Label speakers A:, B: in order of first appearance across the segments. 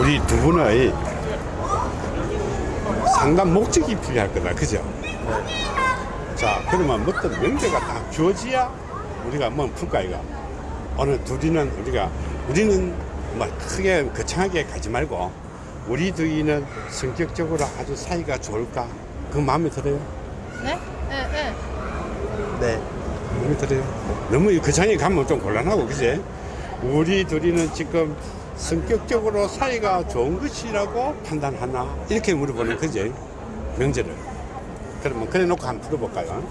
A: 우리 두 분의 상담 목적이 필요할 거다. 그죠? 자, 그러면 어떤 명제가 딱 주어지야 우리가 뭐 풀까, 이거. 어느 둘이는 우리가, 우리는 뭐 크게 거창하게 가지 말고, 우리 둘이는 성격적으로 아주 사이가 좋을까? 그 마음에 들어요?
B: 네? 네, 네.
C: 네.
A: 마음에 들어요? 너무 거창하게 가면 좀 곤란하고, 그지? 우리 둘이는 지금 성격적으로 사이가 좋은 것이라고 판단하나? 이렇게 물어보는 거지. 명제를. 그러면 그래 놓고 한번 풀어볼까요?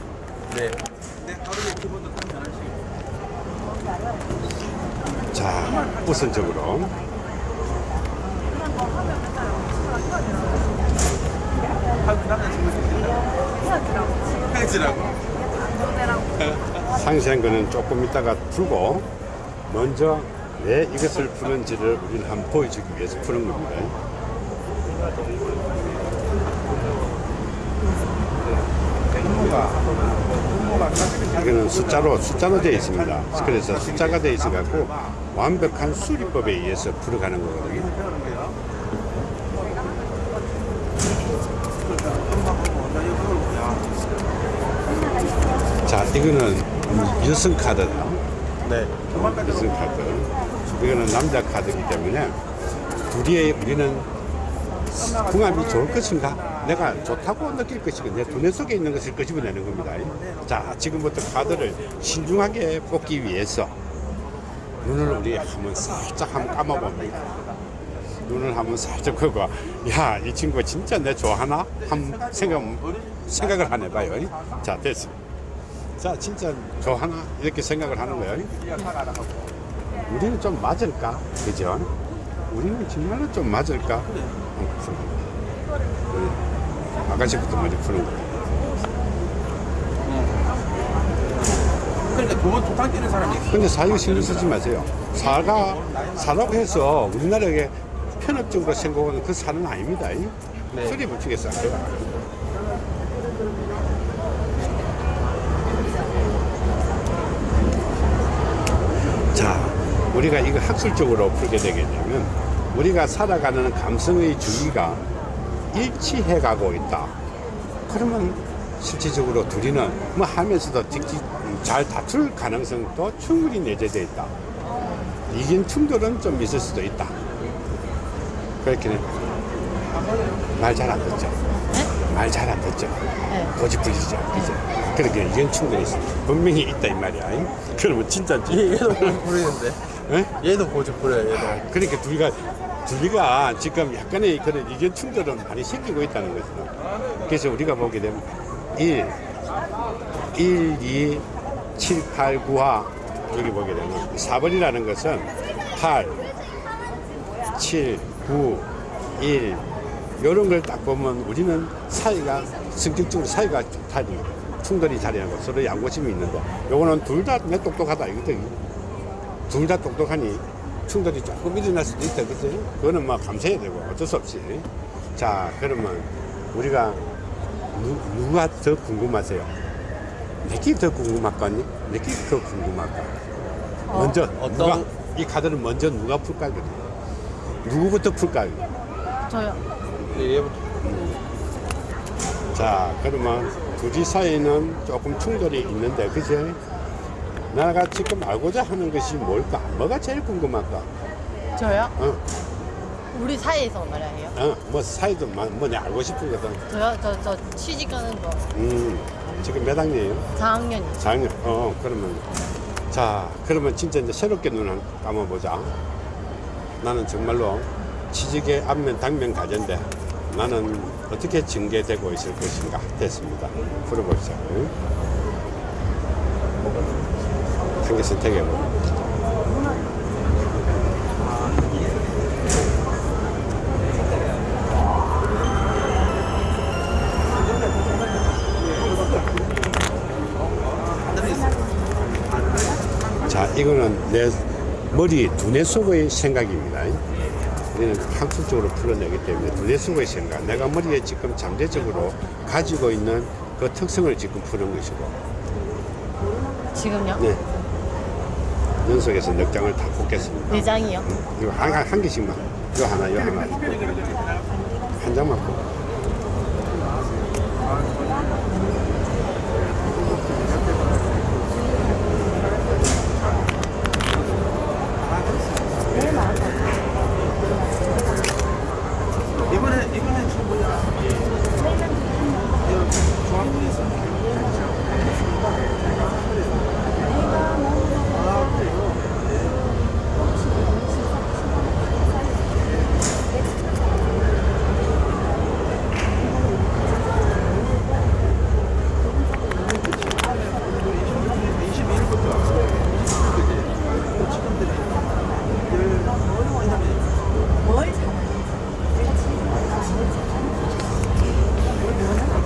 C: 네.
A: 자, 우선적으로
C: 헤어지라고?
A: 상세한 거는 조금 이따가 풀고 먼저 왜 이것을 푸는지를 우리는 한번 보여주기 위해서 푸는 겁니다. 이거는 숫자로 숫자로 되어 있습니다. 그래서 숫자가 되어 있어 갖고 완벽한 수리법에 의해서 풀어가는 거거든요. 자, 이거는 여성 카드다.
C: 네.
A: 여성 카드. 이거는 남자 카드이기 때문에 둘이 우리는 궁합이 좋을 것인가? 내가 좋다고 느낄 것인가? 내 두뇌 속에 있는 것을 끄집어내는 겁니다. 자, 지금부터 카드를 신중하게 뽑기 위해서 눈을 우리 한번 살짝 한번 감아봅니다. 눈을 한번 살짝 끄고, 야, 이 친구 진짜 내 좋아하나? 한번 생각, 생각을 한 해봐요. 자, 됐어. 자, 진짜 좋아하나? 이렇게 생각을 하는 거예요. 우리는 좀 맞을까? 그죠? 우리는 정말로 좀 맞을까? 한번 푸는 거예요. 아가씨부터 먼저 푸는.
C: 그러니까 두탕 뛰는 사람이 있어.
A: 근데 사유 신경 쓰지 마세요. 사가, 사라고 해서 우리나라에 편협적으로 생각하는 그 사는 아닙니다.
C: 네.
A: 소리 붙이겠어요. 자, 우리가 이거 학술적으로 풀게 되겠냐면 우리가 살아가는 감성의 주기가 일치해 가고 있다. 그러면 실질적으로 둘이는 뭐 하면서도 잘 다툴 가능성도 충분히 내재되어 있다. 이긴 충돌은 좀 있을 수도 있다. 그렇게 말잘 안 듣죠. 말잘 안 듣죠.
B: 네.
A: 고집부리죠. 그죠? 그렇게 이견 충돌이 있어. 분명히 있다 이 말이야. 잉? 그러면 진짜지.
C: 얘도 고집 부리는데.
A: 예?
C: 얘도 고집 부려요, 얘도.
A: 그러니까 둘이가 둘이가 지금 약간의 그런 이견 충돌은 많이 생기고 있다는 거죠. 그래서 우리가 보게 되면 1, 1, 2, 7, 8, 9화 여기 보게 되면 4번이라는 것은 8, 7, 9, 1 이런 걸 딱 보면 우리는 사이가 성격적으로 사이가 좋다니 충돌이 자리하고 서로 양보심이 있는데 요거는 둘다내 똑똑하다 이거든 둘 다 똑똑하니 충돌이 조금 일어날 수도 있다 그지 그거는 뭐 감수해야 되고 어쩔 수 없이. 자 그러면 우리가 누, 누가 더 궁금하세요? 내게 더 궁금할까 내게 더 궁금할까? 먼저
C: 어떤-
A: 누가 이 카드는 먼저 누가 풀까 그래 누구부터 풀까
B: 저요.
C: 얘부터.
A: 자 그러면 둘이 사이는 조금 충돌이 있는데 그지 내가 지금 알고자 하는 것이 뭘까? 뭐가 제일 궁금할까?
B: 저요?
A: 어,
B: 우리 사이에서 말이에요.
A: 어, 뭐 사이도 뭐내 알고 싶거든.
B: 저요? 저, 저 취직하는 거.
A: 음 지금 몇 학년이에요?
B: 4학년이요.
A: 4학년. 어 그러면 자 그러면 진짜 이제 새롭게 눈 한- 감아보자. 나는 정말로 취직의 안면 당면 가전데 나는 어떻게 전개되고 있을 것인가? 됐습니다. 풀어봅시다 한개 선택해보고 자, 이거는 내 머리 두뇌 속의 생각입니다. 우리는 학술적으로 풀어내기 때문에 두뇌 속의 생각, 내가 머리에 지금 잠재적으로 가지고 있는 그 특성을 지금 푸는 것이고,
B: 지금요?
A: 네. 연속해서 넉 장을 다 뽑겠습니다.
B: 네 장이요?
A: 이거 한, 한, 한 개씩만. 요 하나, 요 하나. 한 장만 뽑아.
C: 이번에 이번에 저 뭐야?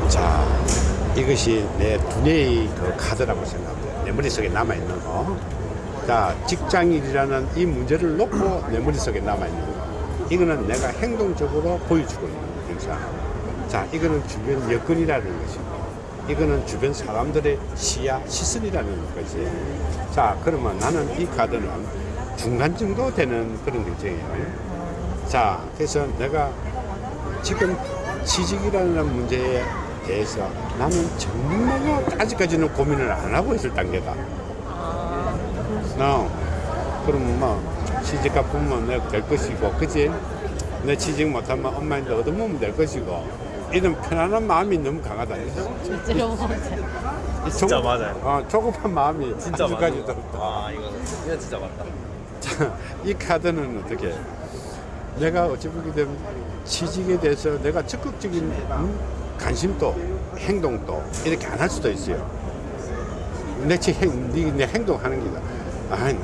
A: 자, 이것이 내 두뇌의 그 카드라고 생각합니다. 내 머릿속에 남아있는 거. 자, 직장인이라는 이 문제를 놓고 내 머릿속에 남아있는 거. 이거는 내가 행동적으로 보여주고 있는 행사. 자, 이거는 주변 여건이라는 것이고, 이거는 주변 사람들의 시야, 시선이라는 것이. 자, 그러면 나는 이 카드는 중간 정도 되는 그런 결정이에요. 자, 그래서 내가 지금 취직이라는 문제에 대해서 나는 정말 아직까지는 고민을 안 하고 있을 단계다.
B: 아,
A: 어, 그럼 뭐 취직 갚으면 내가 될 것이고, 그지? 내 취직 못하면 엄마한테 얻어먹으면 될 것이고, 이런 편안한 마음이 너무 강하다.
B: 실제로.
A: 이
C: 진짜
A: 조급-
C: 맞아요.
A: 어, 조급한 마음이
C: 진짜
A: 아직까지도
C: 맞아. 아 이거 이거 진짜 맞다.
A: 자, 이 카드는 어떻게? 내가 어찌 보게 되면 취직에 대해서 내가 적극적인 음, 관심도 행동도 이렇게 안 할 수도 있어요. 내, 네, 내 행동하는 게다. 아니,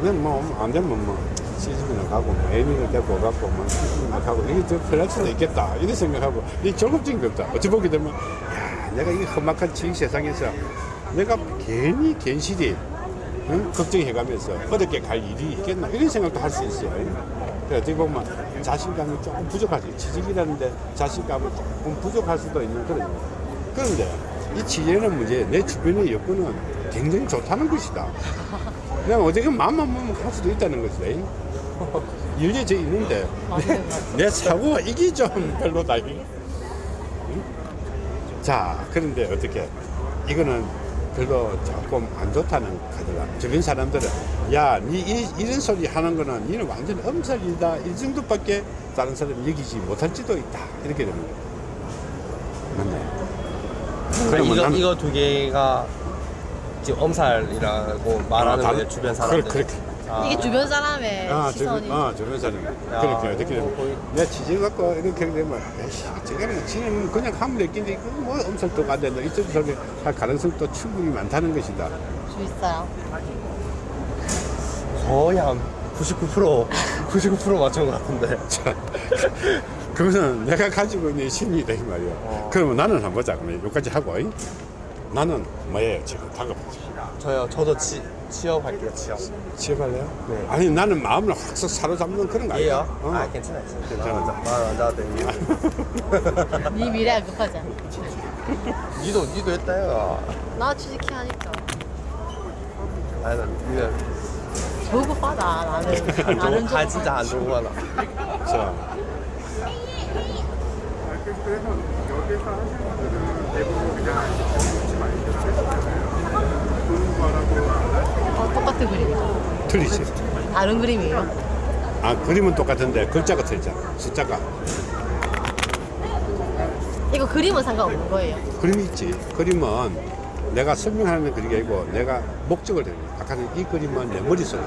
A: 난뭐안 되면 뭐 시집이나 가고 뭐 애미를 데리고 가고 뭐 시집이나 가고 이게 더 편할 수도 있겠다 이런 생각하고 이게 없다. 어찌 보게 되면 야 내가 이 험악한 취직 세상에서 내가 괜히 괜시리 응? 걱정해가면서 어렵게 갈 일이 있겠나 이런 생각도 할 수 있어요. 그래 어떻게 보면 자신감이 조금 부족하지 취직이라는데 자신감이 조금 부족할 수도 있는 그런. 그런데 이 취직이라는 문제 내 주변의 여건은 굉장히 좋다는 것이다. 그냥 어떻게 마음만 먹으면 할 수도 있다는 것이다. 열려져 있는데 내,
B: 맞아요.
A: 내 사고가 이게 좀 별로다. 응? 자, 그런데 어떻게 이거는 별로 조금 안 좋다는 카드라. 주변 사람들은 야, 니 이, 이런 소리 하는 거는 니는 완전 엄살이다. 이 정도밖에 다른 사람이 여기지 못할지도 있다. 이렇게 되는 거예요. 맞네. 그러면
C: 이거
A: 나는-
C: 이거 두 개가 지금 엄살이라고 말하는
A: 아,
C: 거예요
A: 다른-
C: 주변
A: 그래,
C: 사람들.
A: 그렇게.
C: 아,
B: 이게 주변 사람의
A: 아,
B: 시선이.
A: 아, 주변 사람.
C: 야,
A: 그렇게 어떻게 내 취직 갖고 이렇게 되면 에이씨, 저거는 지는 그냥 하면 될 건데 이거 뭐 엄살도 안 된다. 이쪽 소리 할 가능성도 충분히 많다는 것이다.
B: 주 있어요.
C: 거의 한 99% 99% 맞춘 것 같은데.
A: 자, 그거는 내가 가지고 있는 심리다 이 말이야.
C: 어.
A: 그러면 나는 한번 보자. 그러면 여기까지 하고. 잉? 나는 뭐예요 지금 다가보자.
C: 저요 저도 치, 취업할게요 취업.
A: 취업할래요?
C: 네.
A: 아니 나는 마음을 확 사로잡는 그런 거 아니야.
C: 예요?
A: 어.
C: 아 괜찮아요.
A: 괜찮아.
C: 말안 나도 돼.
B: 네 미래가 급하지 않아.
C: 니도 니도 했다요.
B: 나 취직해 하니까.
C: 아니 나
B: 조급하다 나는.
C: 안
B: 나는
C: 좋고 아 진짜 안 좋고 하나.
A: 자,
B: 어, 똑같은 그림이다.
A: 틀리지.
B: 다른 그림이에요.
A: 아 그림은 똑같은데 글자가 틀리잖아. 숫자가.
B: 이거 그림은 상관없는 거예요.
A: 그림이 있지. 그림은 내가 설명하는 그림이 아니고 내가 목적을 내는 거야. 아까는 이 그림은 내 머릿속에.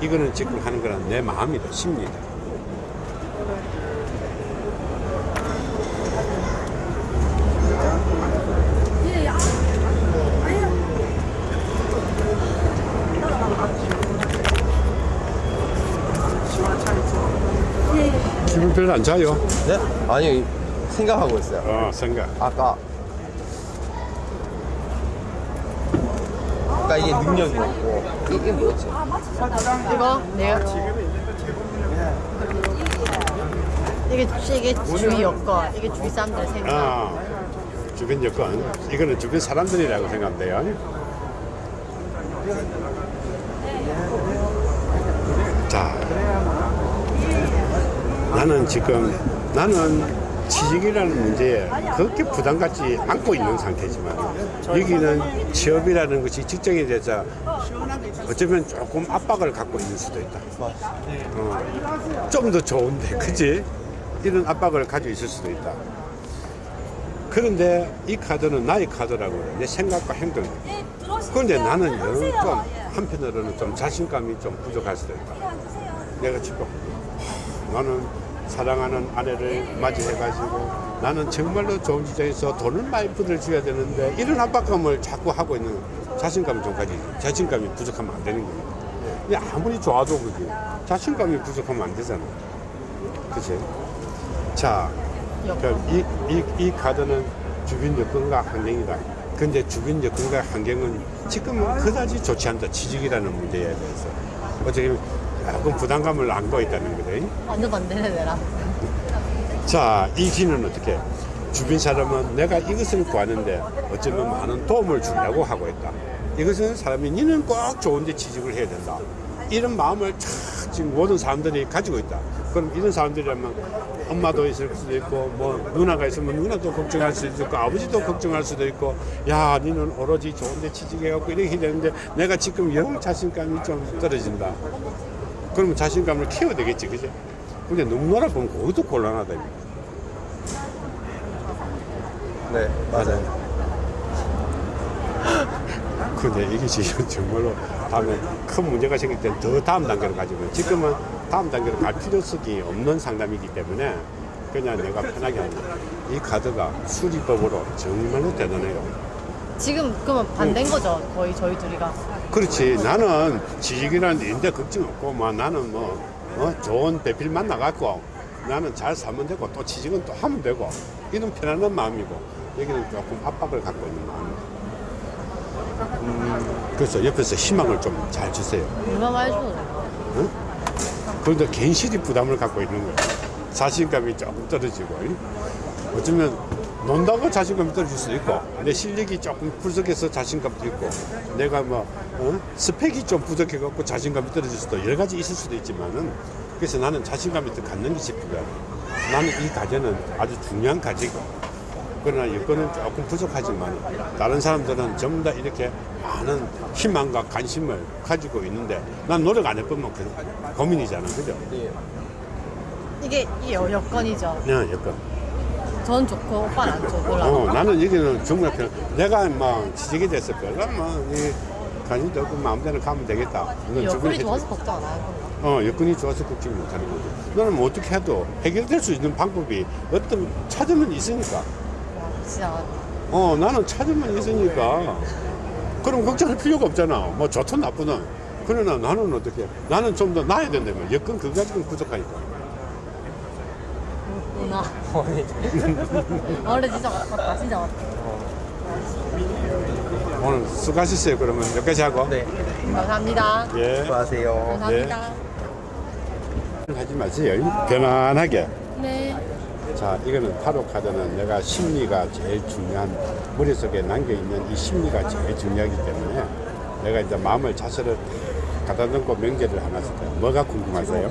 A: 이거는 지금 하는 거는 내 마음이다, 심리다. 별로 안 좋아요.
C: 네? 아니 생각하고 있어요.
A: 어, 생각.
C: 아까 아까 이게 능력이 없고 이게 뭐였지?
B: 이거 내가 이게 이게 주위 여건, 이게 주위 사람들 생각.
A: 아, 주변 여건. 이거는 주변 사람들이라고 생각하면 돼요. 자, 나는 지금 나는 취직이라는 문제에 그렇게 부담 갖지 않고 있는 상태지만 여기는 취업이라는 것이 직장에 대해서 어쩌면 조금 압박을 갖고 있는 수도 있다. 어, 좀더 좋은데, 그지? 이런 압박을 가지고 있을 수도 있다. 그런데 이 카드는 나의 카드라고 내 생각과 행동. 그런데 나는 영금 한편으로는 좀 자신감이 좀 부족할 수도 있다. 내가 지금 나는 사랑하는 아내를 맞이해가지고 나는 정말로 좋은 직장에서 돈을 많이 부들줘야 되는데 이런 압박감을 자꾸 하고 있는 자신감을 좀 가지고 자신감이 부족하면 안 되는 겁니다. 근데 아무리 좋아도 그게 자신감이 부족하면 안 되잖아. 그치? 자, 이, 이, 이 카드는 주변 여건과 환경이다. 근데 주변 여건과 환경은 지금은 그다지 좋지 않다. 취직이라는 문제에 대해서. 어떻게 보면 조금 부담감을 안고 있다는 거죠.
B: 완전 반대네 내라.
A: 자, 이 기는 어떻게? 주변 사람은 내가 이것을 구하는데 어쩌면 많은 도움을 주려고 하고 있다. 이것은 사람이 니는 꼭 좋은 데 취직을 해야 된다. 이런 마음을 참 지금 모든 사람들이 가지고 있다. 그럼 이런 사람들이라면 엄마도 있을 수도 있고 뭐 누나가 있으면 누나도 걱정할 수도 있고 아버지도 걱정할 수도 있고 야 니는 오로지 좋은 데 취직해갖고 이렇게 되는데 내가 지금 영 자신감이 좀 떨어진다. 그러면 자신감을 키워야 되겠지, 그죠? 근데 너무나 보면 그것도 곤란하다.
C: 네, 맞아요.
A: 근데 이게 지금 정말로 다음에 큰 문제가 생길 땐더 다음 단계로 가지고 지금은 다음 단계로 갈 필요성이 없는 상담이기 때문에 그냥 내가 편하게 하는. 이 카드가 수리법으로 정말로 대단해요.
B: 지금 그러면 반대인 거죠? 거의 저희 둘이가.
A: 그렇지. 나는 취직이라는 데 인데 걱정 없고, 뭐 나는 뭐, 어, 좋은 배필 만나갖고 나는 잘 살면 되고 또 취직은 또 하면 되고 이런 편안한 마음이고 여기는 조금 압박을 갖고 있는 마음이고. 음, 그래서 옆에서 희망을 좀 잘 주세요.
B: 얼마나 해줘.
A: 응? 그런데 괜시리 부담을 갖고 있는 거야. 자신감이 조금 떨어지고. 이? 어쩌면 논다고 자신감이 떨어질 수도 있고, 내 실력이 조금 부족해서 자신감도 있고, 내가 뭐, 어? 스펙이 좀 부족해 갖고 자신감이 떨어질 수도 여러 가지 있을 수도 있지만은, 그래서 나는 자신감이 더 갖는 것이 필요하다. 나는 이 과제는 아주 중요한 과제고, 그러나 여건은 조금 부족하지만 다른 사람들은 전부 다 이렇게 많은 희망과 관심을 가지고 있는데 난 노력 안 해보면 그 고민이잖아 그죠?
C: 네.
B: 이게 이 여건이죠.
A: 네 여건
B: 전 좋고 오빠는 안 좋고.
A: 어, 나는 여기는 정말 편 내가 막 지적이 됐을 거야 뭐이 관심도 없고 마음대로 가면 되겠다 이건
B: 여건이
A: 주변에
B: 좋아서 걱정 안 하고.
A: 어, 여건이 좋아서 걱정 못하는 거지 나는 뭐 어떻게 해도 해결될 수 있는 방법이 어떤 찾으면 있으니까
B: 진짜
A: 어, 나는 찾으면 있으니까. 그럼 걱정할 필요가 없잖아. 뭐 좋든 나쁘든. 그러나 나는 어떻게? 나는 좀 더 나아야 된다면. 여건 그거 가지고는 부족하니까.
B: 누나.
C: 어머니.
B: 원래 진짜 맞다. 진짜 맞다.
A: 오늘 수고하셨어요. 그러면 여기까지 하고.
C: 네.
B: 감사합니다.
A: 예.
C: 수고하세요.
B: 감사합니다.
A: 하지 마세요. 편안하게.
B: 네.
A: 자, 이거는 타로 카드는 내가 심리가 제일 중요한 머릿속에 남겨있는 이 심리가 제일 중요하기 때문에 내가 이제 마음을 자세를 갖다 놓고 명제를 하나 쓸 거예요. 뭐가 궁금하세요?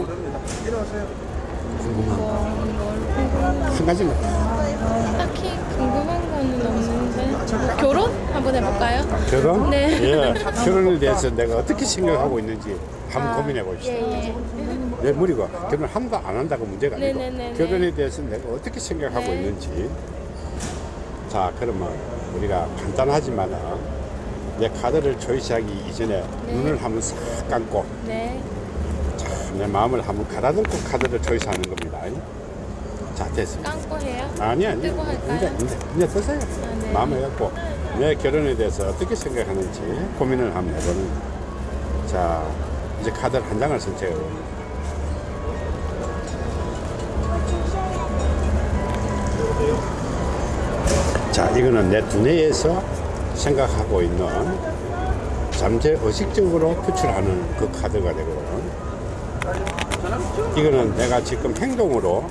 A: 궁금한 거. 한 가지 만.
D: 딱히 궁금한 거는 없는데 결혼 한번 해볼까요?
A: 결혼?
D: 네.
A: 예. 결혼에 대해서 내가 어떻게 생각하고 있는지 한번 고민해 봅시다.
D: 예 예.
A: 내 머리가 결혼 한다 안 한다가 문제가 아니고
D: 네네네네.
A: 결혼에 대해서 내가 어떻게 생각하고
D: 네.
A: 있는지. 자, 그러면 우리가 간단하지만은 내 카드를 초이스하기 이전에
D: 네.
A: 눈을 한번 싹 감고
D: 네.
A: 내 마음을 한번 가다듬고 카드를 초이스하는 겁니다. 자, 됐습니다.
D: 깡고 해요?
A: 아니 아니
D: 뜨고 할까요?
A: 이제 이제 이제 드세요
D: 네.
A: 마음을 갖고 내 결혼에 대해서 어떻게 생각하는지 고민을 한번 해보는. 자 이제 카드를 한 장을 선택해요 자 이거는 내 두뇌에서 생각하고 있는 잠재 의식적으로 표출하는 그 카드가 되거든 이거는 내가 지금 행동으로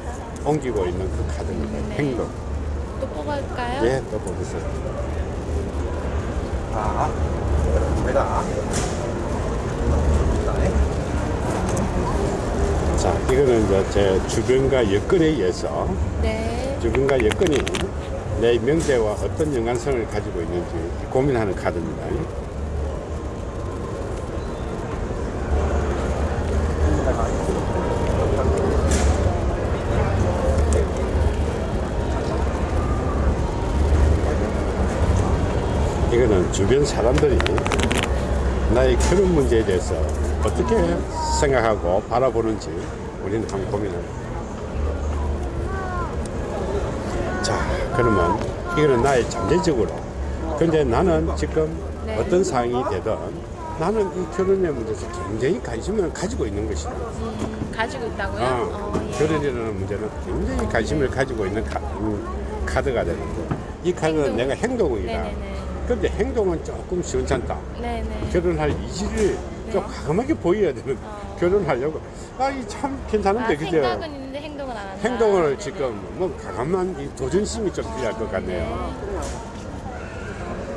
A: 옮기고 있는 그 카드입니다. 행동.
D: 또 뽑을까요?
A: 예, 또 보세요.
C: 아, 내가.
A: 자, 이거는 이제 제 주변과 여건에 의해서
D: 네.
A: 주변과 여건이 내 명제와 어떤 연관성을 가지고 있는지 고민하는 카드입니다. 이거는 주변 사람들이 나의 그런 문제에 대해서 어떻게 생각하고 바라보는지 우리는 한번 고민합니다. 자, 그러면 이거는 나의 잠재적으로. 근데 나는 지금
D: 네.
A: 어떤 상황이 되든 나는 이 결혼의 문제에서 굉장히 관심을 가지고 있는 것이다.
D: 음, 가지고 있다고요?
A: 어,
D: 어, 예.
A: 결혼이라는 문제는 굉장히 관심을 가지고 있는 카, 음, 카드가 되는데 이 카드는
D: 행동.
A: 내가 행동이다.
D: 네네네.
A: 근데 행동은 조금 시원찮다.
D: 네네.
A: 결혼할 이지를 좀 과감하게 보여야 되는
D: 어.
A: 결혼하려고 아이 참 괜찮은데
D: 아,
A: 그죠?
D: 생각은 있는데 행동은 안 한다.
A: 행동을
D: 네네.
A: 지금 뭐 과감한 이 도전심이 좀 필요할 것 같네요.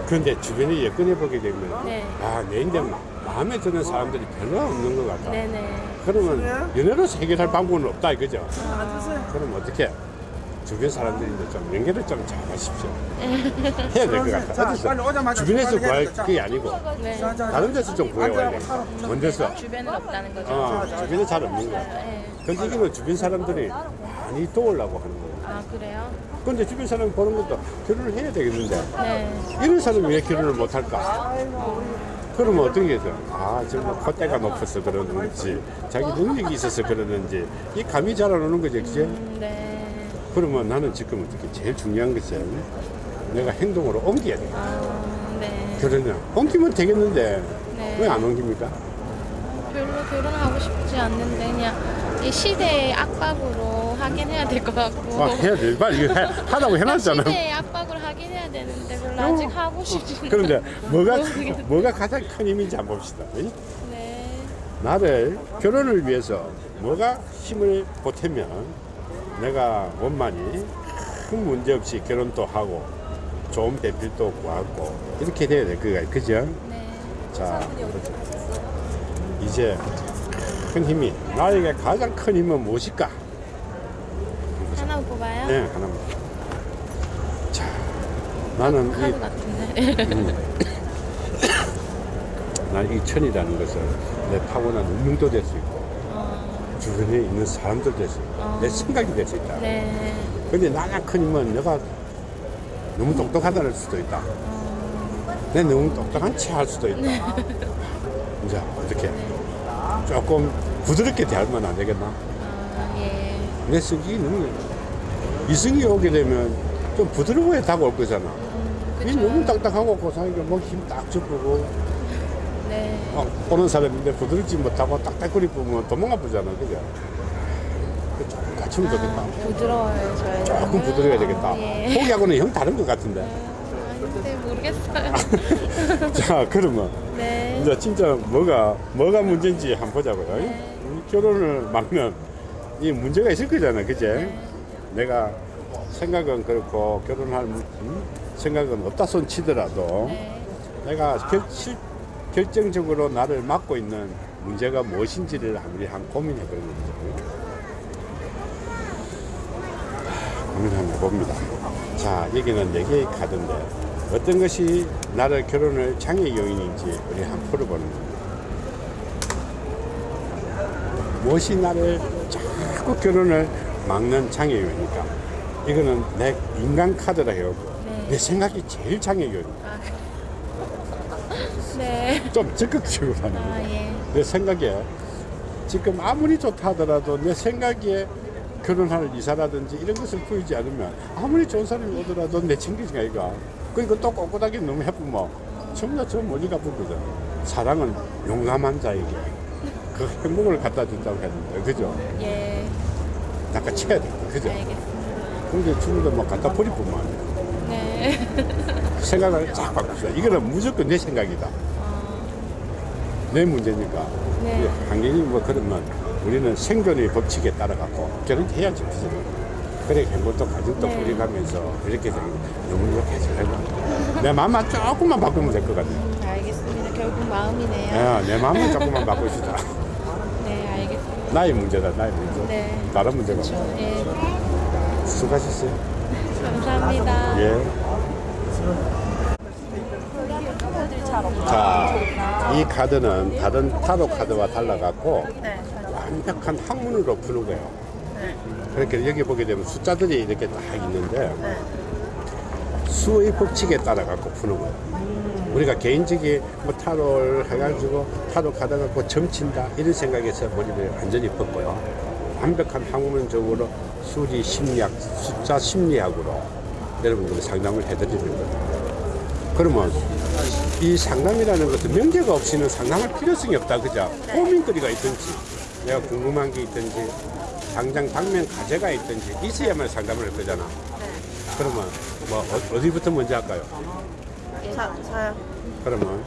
A: 그런데 주변에 여건해 보게 되면
D: 네.
A: 아 내인데 마음에 드는 사람들이 별로 없는 것 같다.
D: 네네.
A: 그러면 연애로서 해결할 방법은 없다 이거죠.
D: 아.
A: 그럼 어떻게? 주변 사람들이 이제 좀 연결을 좀 잘하십시오. 해야 될 것 같아. 어디서 주변에서 구할 게 아니고
D: 네.
A: 다른 데서 좀 구해와야 돼. 먼 데서.
D: 주변은 없다는 거죠.
A: 어, 주변에 잘 없는 거야.
D: 네.
A: 근데 이거는 주변 사람들이 많이 도우려고 하는 거예요.
D: 아 그래요?
A: 근데 주변 사람 보는 것도 결혼을 해야 되겠는데
D: 네.
A: 이런 사람이 왜 결혼을 못 할까? 그러면 어떤 게 있어요? 아, 정말 콧대가 높아서 그러는지, 자기 능력이 있어서 그러는지, 이 감이 잘 안 오는 거죠, 그지?
D: 음, 네.
A: 그러면 나는 지금 어떻게 제일 중요한 것은 내가 행동으로 옮겨야 돼.
D: 아, 네.
A: 결혼을 옮기면 되겠는데,
D: 네.
A: 왜 안 옮깁니까?
D: 별로 결혼하고 싶지 않는데 그냥 이 시대의 압박으로 하긴 해야 될 것 같고.
A: 아, 해야 돼. 빨리 해, 하라고 해놨잖아.
D: 시대의 압박을 하긴 해야 되는데 별로 아직 하고 싶지.
A: 그런데 뭐가. 뭐가 가장 큰 힘인지 한번 봅시다. 이?
D: 네.
A: 나를 결혼을 위해서 뭐가 힘을 보태면 내가 원만히 큰 문제 없이 결혼도 하고 좋은 배필도 구하고 이렇게 돼야 될 거야 그죠?
D: 네.
A: 자 이제 큰 힘이 나에게 가장 큰 힘은 무엇일까?
D: 하나 뽑아요?
A: 네 하나만 자 나는
D: 카드
A: 이
D: 같은데.
A: 나는 이 천이라는 것을 내 타고난 운명도 될 수 있고
D: 어,
A: 주변에 있는 사람도 될수 있고
D: 어.
A: 내 생각이 될 수 있다.
D: 네.
A: 근데 나가 큰 힘은 내가 너무 똑똑하다는 수도 있다.
D: 어,
A: 내 너무 똑똑한 체할 수도 있다. 이제 어떻게 조금 부드럽게 대하면 안 되겠나?
D: 아, 예.
A: 내 성격이 너무 이성이 오게 되면 좀 부드러워야 다가올 거잖아. 이
D: 그쵸.
A: 너무 딱딱하고 고상하게 뭐힘 딱 접고
D: 네.
A: 어, 오는 사람인데 부드럽지 못하고 딱딱거리 보면 도망가 보잖아. 그죠? 그 조금 갖추면 좋겠다.
D: 아, 부드러워요.
A: 조금 부드러워야 되겠다.
D: 예.
A: 포기하고는 형 다른 것 같은데.
D: 아닌데 모르겠어요.
A: 자, 그러면
D: 네.
A: 이제 진짜 뭐가 뭐가 문제인지 한번 보자고요.
D: 네.
A: 이 결혼을 막는 이 문제가 있을 거잖아, 그제?
D: 네.
A: 내가 생각은 그렇고 결혼할 음, 생각은 없다 손 치더라도
D: 네.
A: 내가 결, 실, 결정적으로 나를 막고 있는 문제가 무엇인지를 우리 한 고민해 보는 거죠. 고민 한번 봅니다. 자, 여기는 네 개의 카드인데 어떤 것이 나를 결혼을 장애 요인인지 우리 한번 풀어보는 겁니다. 무엇이 나를 자꾸 결혼을 막는 장애 요인일까? 이거는 내 인간 카드라 해요.
D: 네.
A: 내 생각이 제일 장애 요인.
D: 아, 네.
A: 좀 적극적으로 하는
D: 아,
A: 거예요.
D: 예.
A: 내 생각에 지금 아무리 좋다 하더라도 내 생각에 결혼할 이사라든지 이런 것을 보이지 않으면 아무리 좋은 사람이 오더라도 내 챙기지가 이가 그러니까 또 꼿꼿하게 너무 해보면 전부 다저 멀리 가보거든 사랑은 용감한 자에게 그 행복을 갖다 준다고 했는데 그죠?
D: 예.
A: 약간 쳐야 돼 그죠?
D: 알겠습니다.
A: 근데 주문도 막 갖다 버리고만 안 돼.
D: 네.
A: 생각을 쫙 바꿉시다 이거는 무조건 내 생각이다
D: 어,
A: 내 문제니까
D: 네.
A: 환경이 뭐 그러면 우리는 생존의 법칙에 따라 갖고 결혼 해야지 그죠? 그래 행복도 가족도
D: 네.
A: 꾸려가면서 이렇게 너무 이렇게 잘하고 내 마음만 조금만 바꾸면 될 것 같네
D: 음, 알겠습니다. 결국 마음이네요.
A: 야, 내 마음만 조금만 바꾸시다
D: 네, 알겠습니다.
A: 나이 문제다 나이 문제
D: 네.
A: 다른 문제가
D: 예.
A: 수고하셨어요
D: 감사합니다.
A: 예. 자, 이 카드는 다른 타로 카드와 달라갖고
B: 네.
A: 완벽한 학문으로 푸는 거예요.
B: 네.
A: 그렇게 여기 보게 되면 숫자들이 이렇게 딱 있는데
B: 네.
A: 수의 법칙에 따라 갖고 푸는 거예요. 우리가 개인적인 뭐 타로를 해가지고 타로 카드 갖고 점친다 이런 생각에서 머리를 완전히 벗고요. 완벽한 학문적으로 수리 심리학, 숫자 심리학으로 여러분들 상담을 해드리는 거예요. 그러면 이 상담이라는 것은 명제가 없이는 상담할 필요성이 없다, 그죠? 고민거리가 있든지, 내가 궁금한 게 있든지, 당장 당면 과제가 있든지 있어야만 상담을 할 거잖아. 그러면 뭐 어- 어디부터 먼저 할까요?
B: 자, 저요.
A: 그러면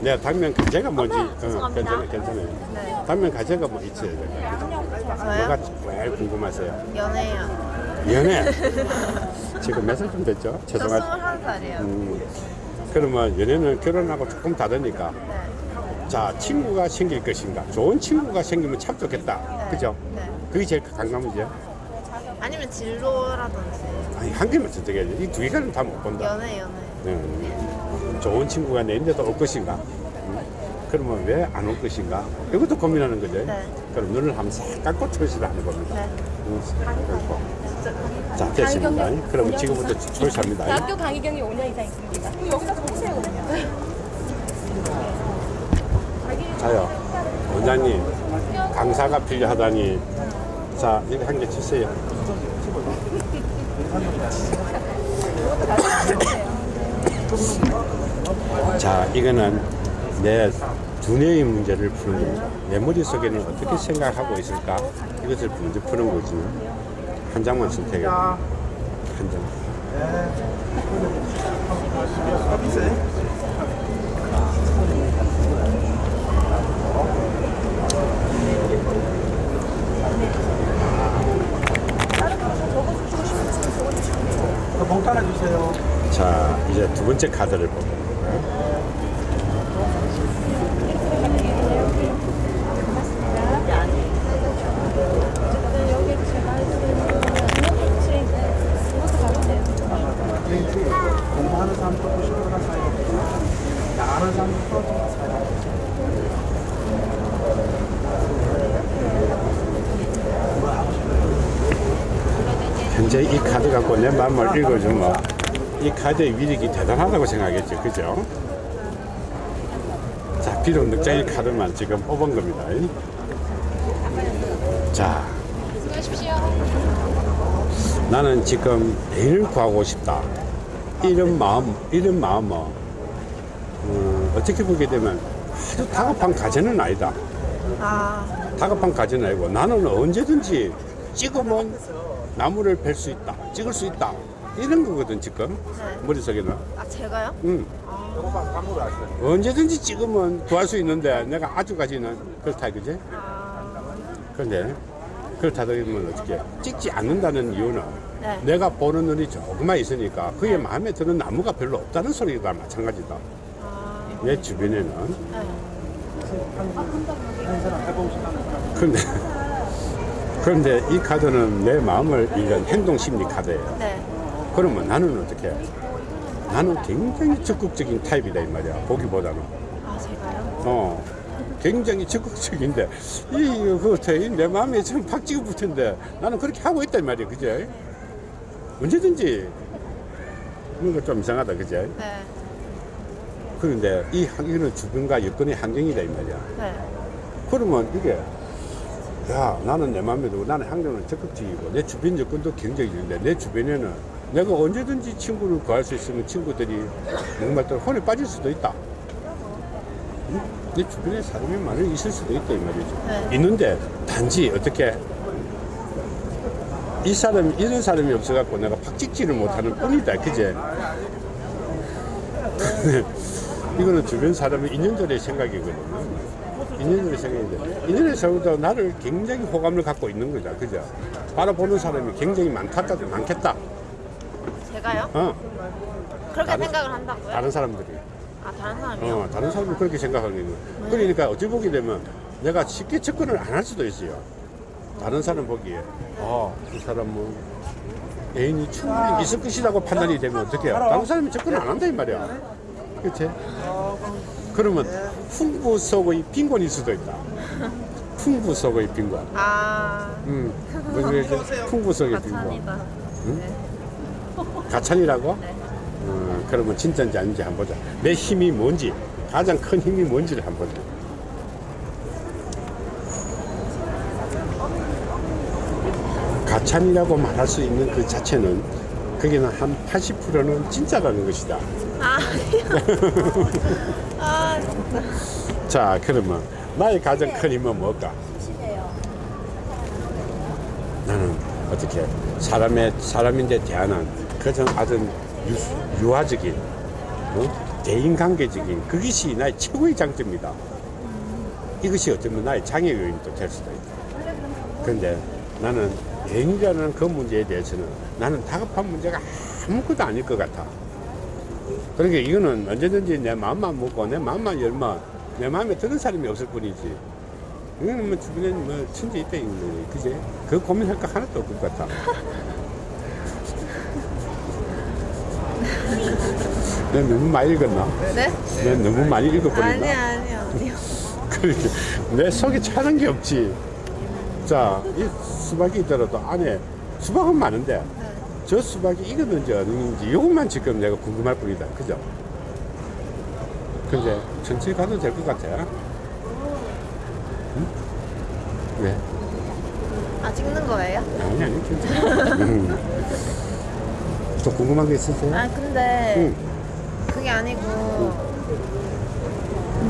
A: 내가 당면 과제가 뭔지 어, 괜찮아, 괜찮아요.
B: 네.
A: 당면 과제가 뭐 있어야 돼요. 뭐가? 제일 궁금하세요?
B: 연애요.
A: 연애. 지금 몇 살 좀 됐죠?
B: 저
A: 죄송하지.
B: 21살이에요.
A: 음, 그러면 연애는 결혼하고 조금 다르니까.
B: 네.
A: 자 친구가 생길 것인가? 좋은 친구가 생기면 참 좋겠다. 그죠?
B: 네.
A: 그게 제일 강감이죠.
B: 아니면 진로라든지.
A: 아니 한 개만 선택해야지. 이 두 개는 다 못 본다.
B: 연애, 연애.
A: 음, 좋은 친구가 내 인데도 올 것인가? 음, 그러면 왜 안 올 것인가? 이것도 고민하는 거죠.
B: 네.
A: 그럼 눈을 한번 싹 감고 초이스를 하는 겁니다.
B: 네.
A: 음, 그리고. 자 됐습니다. 그럼 지금부터 초이스합니다.
E: 대학교 강의 경이 5년 이상 있습니다. 여기다 적으세요.
A: 자요. 원장님 강사가 필요하다니. 자 이거 한개 주세요. 자 이거는 내 두뇌의 문제를 푸는 겁니다 내 머릿속에는 어떻게 생각하고 있을까? 이것을 먼저 푸는 거지 한 장만 선택해
F: 하나 주세요.
A: 자 이제 두 번째 카드를 보고
F: 공부하는 사람도 90%가 아는 사람도 사야
A: 현재 이 카드 갖고 내 마음을 읽어주면 이 카드의 위력이 대단하다고 생각했죠. 그죠? 자, 비록 늑장이 카드만 지금 뽑은 겁니다. 자. 나는 지금 애인을 구하고 싶다. 이런 마음, 이런 마음은, 어, 어떻게 보게 되면 아주 다급한 과제는 아니다.
B: 아,
A: 다급한 과제는 아니고 나는 언제든지 찍으면 나무를 벨수 있다. 찍을 수 있다. 이런 거거든, 지금.
B: 네.
A: 머릿속에는.
B: 아 제가요?
A: 응. 언제든지 찍으면 구할 수 있는데 내가 아주까지는 그렇다 이거지?
B: 아,
A: 그런데 그렇다 그러면 어떻게 찍지 않는다는 이유는
B: 네.
A: 내가 보는 눈이 조금만 있으니까 그의 마음에 드는 나무가 별로 없다는 소리가 마찬가지다.
B: 아,
A: 내 주변에는
B: 네.
A: 그런데 그런데 이 카드는 내 마음을 읽은 행동 심리 카드예요.
B: 네.
A: 그러면 나는 어떻게? 해? 나는 굉장히 적극적인 타입이다 이 말이야. 보기보다는.
B: 아 제가요?
A: 어, 굉장히 적극적인데, 이, 그, 내 마음에 지금 팍 찍어 붙은데, 나는 그렇게 하고 있단 말이야, 그제? 언제든지, 뭔가 좀 이상하다, 그제?
B: 네.
A: 그런데 이 환경은 주변과 여건의 환경이다, 이 말이야.
B: 네.
A: 그러면 이게, 야, 나는 내 마음에 들고, 나는 환경은 적극적이고, 내 주변 여건도 굉장히 좋은데, 내 주변에는 내가 언제든지 친구를 구할 수 있으면 친구들이 정말 또 혼에 빠질 수도 있다. 응? 내 주변에 사람이 많이 있을 수도 있다, 이 말이죠.
B: 네.
A: 있는데, 단지 어떻게, 이 사람이, 이런 사람이 없어갖고 내가 팍 찍지를 못하는 뿐이다, 그제? 이거는 주변 사람의 인연들의 생각이거든요. 인연들의 생각인데, 인연의 생각도 나를 굉장히 호감을 갖고 있는 거죠, 그죠? 바라보는 사람이 굉장히 많다, 많겠다.
B: 제가요?
A: 어,
B: 그렇게
A: 다른-
B: 생각을 한다고요?
A: 다른 사람들이.
B: 아 다른 사람이요?
A: 어, 다른 사람이 그렇게 생각하는 거예요. 그러니까 어찌 보게 되면 내가 쉽게 접근을 안 할 수도 있어요. 다른 사람 보기에 아, 이 사람은 애인이 충분히 있을 것이라고 판단이 되면 어떡해요? 다른 사람이 접근 안 한다 이 말이야. 그치? 그러면 풍부 속의 빈곤일 수도 있다. 풍부 속의 빈곤.
B: 아
A: 음, 뭐 이제 풍부 속의 빈곤.
B: 가찬이다.
A: 가찬이라고? 음, 그러면 진짜인지 아닌지 한번 보자. 내 힘이 뭔지, 가장 큰 힘이 뭔지를 한번 보자. 가찬이라고 말할 수 있는 그 자체는 거기는 한 80%는 진짜라는 것이다.
B: 아 아,
A: 자, 그러면 나의 가장 큰 힘은 뭘까? 나는 어떻게 사람의 사람인데 대하는 그저 아주 유, 유화적인 어? 대인관계적인 그것이 나의 최고의 장점이다. 이것이 어쩌면 나의 장애 요인도 될 수도 있다. 그런데 나는 애인이라는 그 문제에 대해서는 나는 다급한 문제가 아무것도 아닐 것 같아. 그러니까 이거는 언제든지 내 마음만 먹고 내 마음만 열면 내 마음에 드는 사람이 없을 뿐이지. 이거는 뭐 주변에 뭐 천지 있다 이거는 그지? 그 고민할 거 하나도 없을 것 같아. 내가 너무 많이 읽었나?
B: 네?
A: 내가 너무 많이 읽어버렸나?
B: 아니 아니 아니요.
A: 그렇게 내 속에 차는 게 없지. 자, 이 수박이 있더라도 안에 수박은 많은데 저 수박이 익었는지 안 익었는지 이것만 지금 내가 궁금할 뿐이다. 그죠? 근데 천천히 가도 될 것 같아. 응? 왜?
B: 아 찍는 거예요?
A: 아니, 아니, 괜찮아. 음. 또 궁금한 게 있으세요?
B: 아 근데
A: 응.
B: 그게 아니고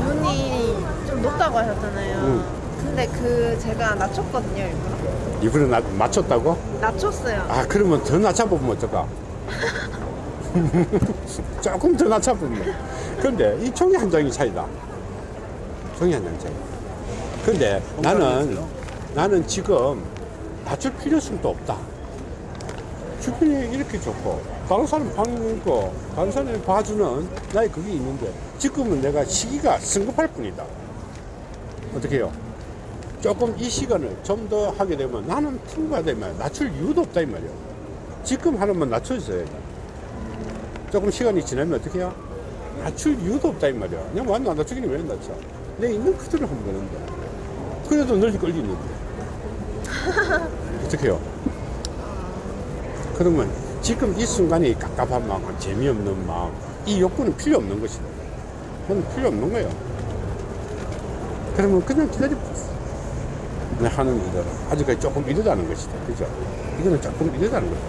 B: 눈이 좀 높다고 하셨잖아요.
A: 응.
B: 근데 그 제가 낮췄거든요 일부러.
A: 이번에 나, 맞췄다고?
B: 낮췄어요.
A: 아, 그러면 더 낮춰보면 어떨까? 조금 더 낮춰보면. 근데 이 종이 한 장이 차이다. 종이 한 장 차이. 근데 나는, 나는 지금 낮출 필요성도 없다. 주변에 이렇게 좋고, 다른 사람 방고 다른 사람이 봐주는 나의 그게 있는데, 지금은 내가 시기가 성급할 뿐이다. 어떻게 해요? 조금 이 시간을 좀 더 하게 되면 나는 풍부하다 이 말이야. 낮출 이유도 없다 이 말이야. 지금 하나만 낮춰주세요. 조금 시간이 지나면 어떻게 해요? 낮출 이유도 없다 이 말이야. 그냥 완전 안 낮추기는 왜 낮춰? 내 있는 그대로 하면 되는데. 그래도 널리 걸리는데. 어떻게 해요? 그러면 지금 이 순간에 이 갑갑한 마음, 재미없는 마음, 이 욕구는 필요 없는 것이다. 그건 필요 없는 거예요. 그러면 그냥 기다려 내 하는 일은 아직까지 조금 이르다는 것이다. 그죠? 이거는 조금 이르다는 거다.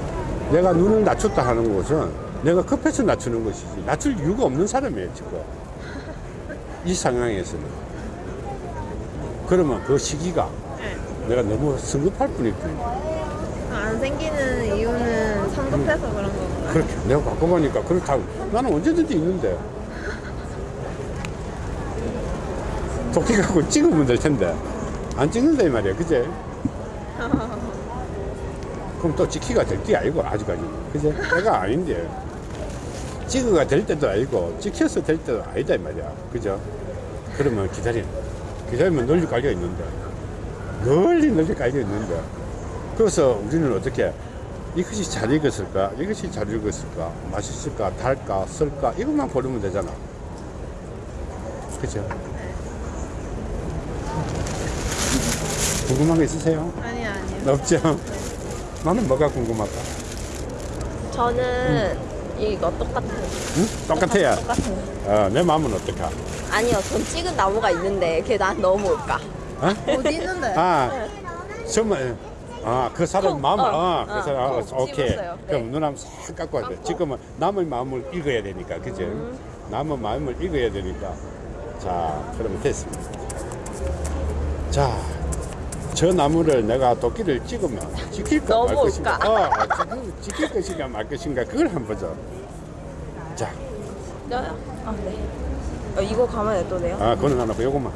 A: 내가 눈을 낮췄다 하는 것은 내가 급해서 낮추는 것이지. 낮출 이유가 없는 사람이에요, 지금. 이 상황에서는. 그러면 그 시기가 내가 너무 성급할 뿐일 뿐이야.
B: 안 생기는 이유는 성급해서 그런 건가요?
A: 그렇게 내가 갖고 보니까 그렇다고 나는 언제든지 있는데 도끼 갖고 찍으면 될 텐데 안 찍는다 이 말이야 그제 그럼 또 찍기가 될 게 아니고 아직까지 그제 내가 아닌데 찍어가 될 때도 아니고 찍혀서 될 때도 아니다 이 말이야 그죠 그러면 기다려 기다리면 널리 깔려 있는데 널리 널리 깔려 있는데 그래서 우리는 어떻게 이것이 잘 익었을까? 이것이 잘 익었을까? 맛있을까? 달까? 쓸까? 이것만 고르면 되잖아. 그죠? 궁금한 거 있으세요?
B: 아니 아니요.
A: 없죠? 나는 뭐가 궁금할까?
E: 저는 이거 똑같아요.
A: 응? 똑같아요.
E: 똑같아요.
A: 어, 내 마음은 어떨까?
E: 아니요, 전 찍은 나무가 있는데 걔난 너무 올까?
A: 어?
B: 어디 있는데?
A: 아, 정말. 아, 그 사람
E: 콩,
A: 마음을,
E: 어,
A: 어, 그
E: 어,
A: 사람, 어,
E: 콩
A: 오케이.
E: 집었어요.
A: 그럼
E: 네.
A: 누나는 싹 갖고 와야 돼. 지금은 남의 마음을 읽어야 되니까, 그죠?
E: 음.
A: 남의 마음을 읽어야 되니까. 자, 그러면 됐습니다. 자, 저 나무를 내가 도끼를 찍으면 지킬까 말 것인가? 어, 지금 지킬 것인가 말 것인가? 그걸 한번 보자. 자,
E: 저요? 아, 네. 어, 이거 가만 놔둬도 돼요?
A: 아, 그거는 하나, 요것만.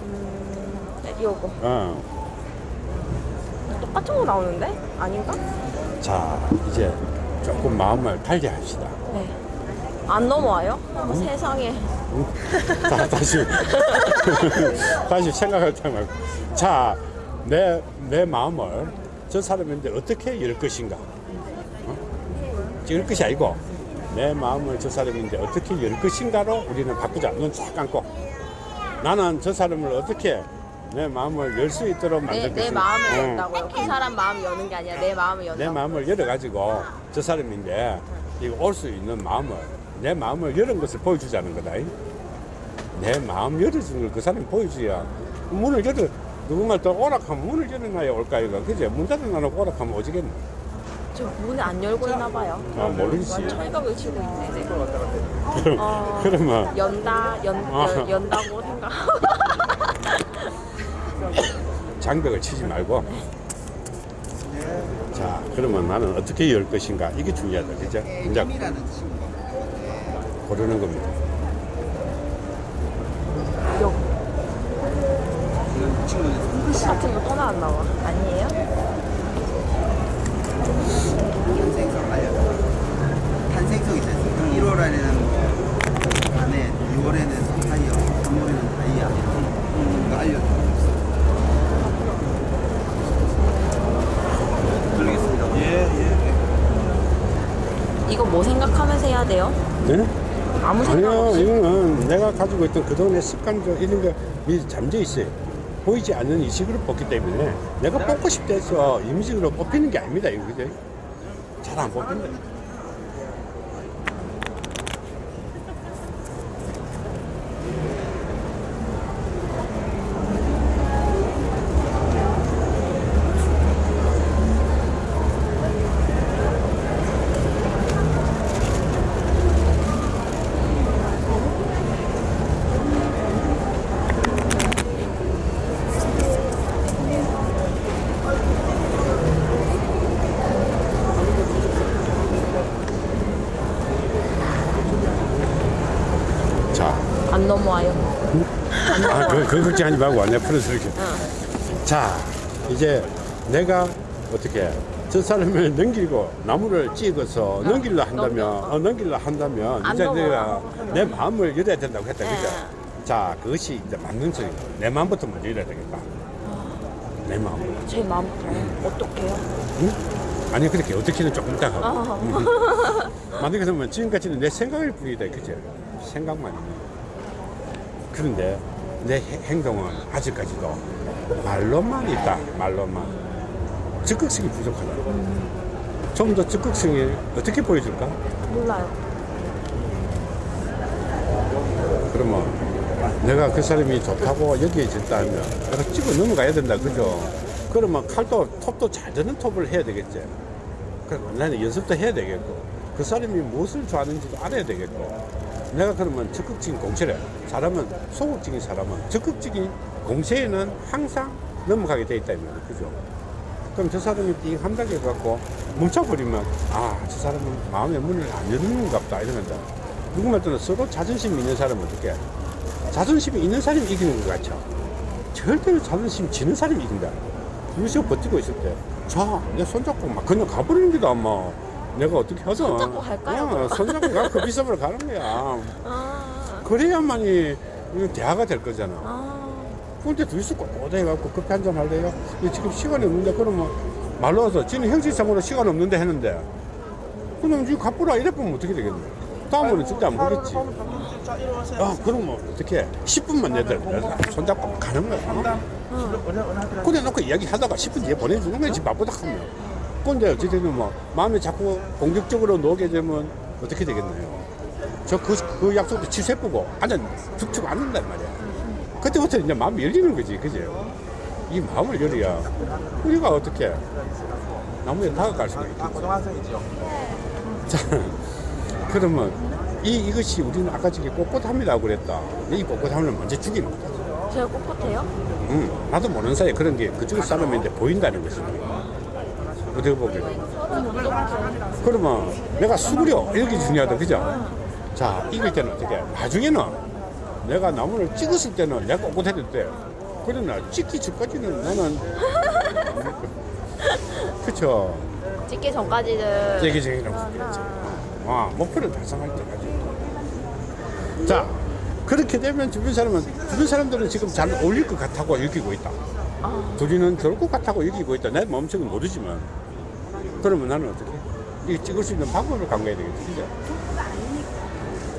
E: 네, 이거.
A: 어.
E: 똑같은 거 나오는데? 아닌가?
A: 자, 이제 조금 마음을 달리 합시다.
E: 네. 안 넘어와요? 어머, 세상에.
A: 응? 자, 다시 다시 생각할 때 말고 자, 내, 내 마음을 저 사람인데 어떻게 열 것인가? 어? 열 것이 아니고 내 마음을 저 사람인데 어떻게 열 것인가로 우리는 바꾸자. 눈 쫙 감고 나는 저 사람을 어떻게 내 마음을 열 수 있도록
E: 내,
A: 만들
E: 내
A: 것인가?
E: 마음을
A: 어.
E: 연다고요. 그 사람 마음 여는 게 아니라 내 마음을 연다.
A: 내 마음을 열어가지고 저 사람인데 이거 올 수 있는 마음을 내 마음을 열은 것을 보여주자는 거다. 내 마음 열어주는 걸 그 사람이 보여줘야 문을 열어 누군가 또 오락하면 문을 열어놔야 올까 이거 그제 문 닫아놔놓고 오락하면 오지겠네.
E: 저 문을 안 열고 있나 봐요.
A: 아 모르겠지.
E: 철벽을 치고 있네. 네.
A: 그럼
E: 어.
A: 그러면
E: 연다 연,
A: 아.
E: 연 연다고 생각.
A: 장벽을 치지 말고. 자 그러면 나는 어떻게 열 것인가 이게 중요하다 그죠? 이제 고르는 겁니다.
E: 글씨 같은 거 떠나 안 나와. 아니에요?
G: 탄생석 알려 탄생석 않습니까? 1월 안에는 안에 6월에는 타이어 3월에는 다이아 이거 모르겠습니다
E: 이거 뭐 생각하면서 해야 돼요?
A: 네?
E: 아무 생각
A: 아니요,
E: 없이.
A: 이거는 내가 가지고 있던 그동안의 습관들 이런 거 미리 잠재 있어요. 보이지 않는 이식으로 뽑기 때문에 내가 뽑고 싶다 해서 임식으로 뽑히는 게 아닙니다. 이거 그죠? 잘 안 뽑힌다. 자,
E: 안 넘어와요.
A: 아, 그, 그 걱정하지 말고 내 풀어서 이렇게. 자, 이제 내가 어떻게 저 사람을 넘기고 나무를 찍어서 넘길려 한다면,
E: 넘겨.
A: 어, 넘길려 한다면
E: 안
A: 이제. 내가 내 마음을 열어야 된다고 했다,
E: 네.
A: 그죠? 자, 그것이 이제 맞는 소리다. 내 마음부터 먼저 열어야 되겠다. 내 마음.
E: 제 마음부터 어떡해요?
A: 응? 아니 그렇게 어떻게는 조금 이따 하고
E: 아.
A: 만약에 그러면 지금까지는 내 생각일 뿐이다 그죠 생각만. 그런데 내 해- 행동은 아직까지도 말로만 있다 말로만. 적극성이 부족하다. 좀 더 적극성이 어떻게 보여줄까?
E: 몰라요.
A: 그러면 내가 그 사람이 좋다고 여기에 있다 하면 내가 찍어 넘어가야 된다 그죠? 그러면 칼도 톱도 잘 드는 톱을 해야 되겠지. 그럼 나는 연습도 해야 되겠고 그 사람이 무엇을 좋아하는지도 알아야 되겠고 내가 그러면 적극적인 공세를 사람은 소극적인 사람은 적극적인 공세에는 항상 넘어가게 돼 있다 이 말이야 그죠? 그럼 저 사람이 띵 한다고 해갖고 멈춰버리면 아 저 사람은 마음의 문을 안 여는가 보다 이러면서 누구 말때는 서로 자존심 있는 사람은 어떻게 자존심이 있는 사람이 이기는 것 같죠? 절대로 자존심 지는 사람이 이긴다. 여기서 버티고 있을 때자내 손잡고 막 그냥 가버리는 게다 뭐 내가 어떻게 하든
E: 손잡고 갈까요,
A: 어, 손잡고 가그 비서으로 가는 거야
E: 아.
A: 그래야만이 대화가 될 거잖아
E: 아.
A: 근데 둘이서 꼿꼿해 갖고 커피 한 잔 할래요? 이거 지금 시간이 없는데 그러면 말로 와서 지는 형식상으로 시간 없는데 했는데 그럼 지금 갚으라 이래 보면 어떻게 되겠노? 다음으로는 진짜 안 보겠지. 아, 그러면 어떻게 10분만 내들 손잡고 가는 거야. 어? 그래 놓고 이야기 하다가 10분 뒤에 보내주는 거지 바쁘다 하면. 근데 어쨌든 뭐 마음이 자꾸 공격적으로 놓게 되면 어떻게 되겠나요? 저그 그 약속도 취소해보고 완전 죽치고 앉는단 말이야. 그때부터 이제 마음이 열리는 거지, 그죠? 이 마음을 열어야 우리가 어떻게 나무에 다가갈 수가 있겠지.
F: 고등학생이죠
A: 자, 그러면 이, 이것이 우리는 아까 저기 꼿꼿합니다 그랬다. 이 꼿꼿함을 먼저 죽이는 거다.
E: 제가 꼿꼿해요?
A: 응, 나도 모르는 사이에 그런 게 그쪽 사람인데 보인다는 것입니다. 어떻게 보게 그러면 내가 수그려. 이렇게 중요하다. 그죠? 자, 이길 때는 어떻게? 나중에는 내가 나무를 찍었을 때는 내가 꼿꼿해질 때. 그러나 찍기 전까지는 나는. 그쵸.
E: 찍기 전까지는
A: 제기적이라고 그랬죠. 아, 목표를 달성할 때까지. 자, 그렇게 되면 주변 사람은 주변 사람들은 지금 잘 어울릴 것 같다고 여기고 있다. 둘이는 좋을 것 같다고 여기고 있다. 내 마음속은 모르지만 그러면 나는 어떻게? 이 찍을 수 있는 방법을 강구해야 되겠지, 그죠?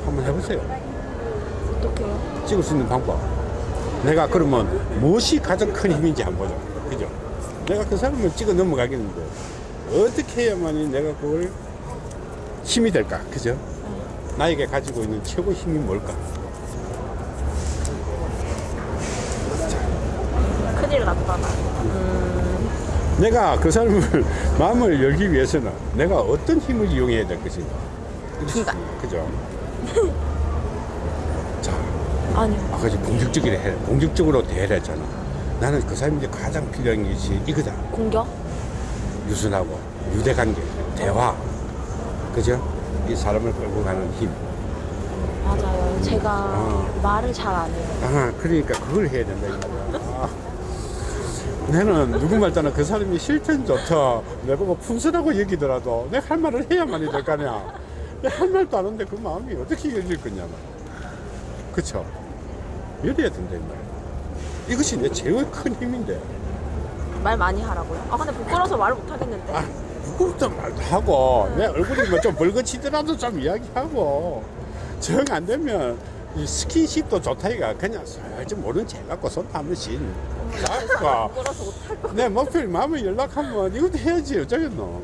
A: 한번 해보세요.
E: 어떡해요?
A: 찍을 수 있는 방법. 내가 그러면 무엇이 가장 큰 힘인지 한번 보자. 그죠? 내가 그 사람을 찍어 넘어가겠는데 어떻게 해야만이 내가 그걸 힘이 될까? 그죠? 나에게 가지고 있는 최고 힘이 뭘까?
E: 큰일 났다 나.
A: 내가 그 사람을 마음을 열기 위해서는 내가 어떤 힘을 이용해야 될 것인가?
E: 중간.
A: 그죠? 자,
E: 아니요.
A: 아까 지 공격적으로 해, 공격적으로 대해야 했잖아. 나는 그 사람이 가장 필요한 것이 이거다.
E: 공격?
A: 유순하고 유대관계, 대화, 그죠? 이 사람을 끌고 가는 힘.
E: 맞아요. 제가
A: 어.
E: 말을 잘 안 해요.
A: 아, 그러니까 그걸 해야 된다. 이 말이야. 아. 나는 누구 말따나 그 사람이 싫든 좋다. 내보고 풍선하고 여기더라도 내가 할 말을 해야만이 될 거 아니야. 내가 할 말도 안 하는데 그 마음이 어떻게 열릴 거냐. 그쵸? 열어야 된다, 이 말이야. 이것이 내 제일 큰 힘인데.
E: 말 많이 하라고요. 아 근데 부끄러워서 말을 못 하겠는데.
A: 아, 부끄럽단 말도 하고, 내 얼굴이 뭐 좀 벌거치더라도 좀 이야기하고, 정 안 되면, 이 스킨십도 좋다, 이가 그냥 살짝 모른 체 갖고 손 한 번씩 잡고. 내 목표를 마음을 연락하면 이것도 해야지, 어쩌겠노.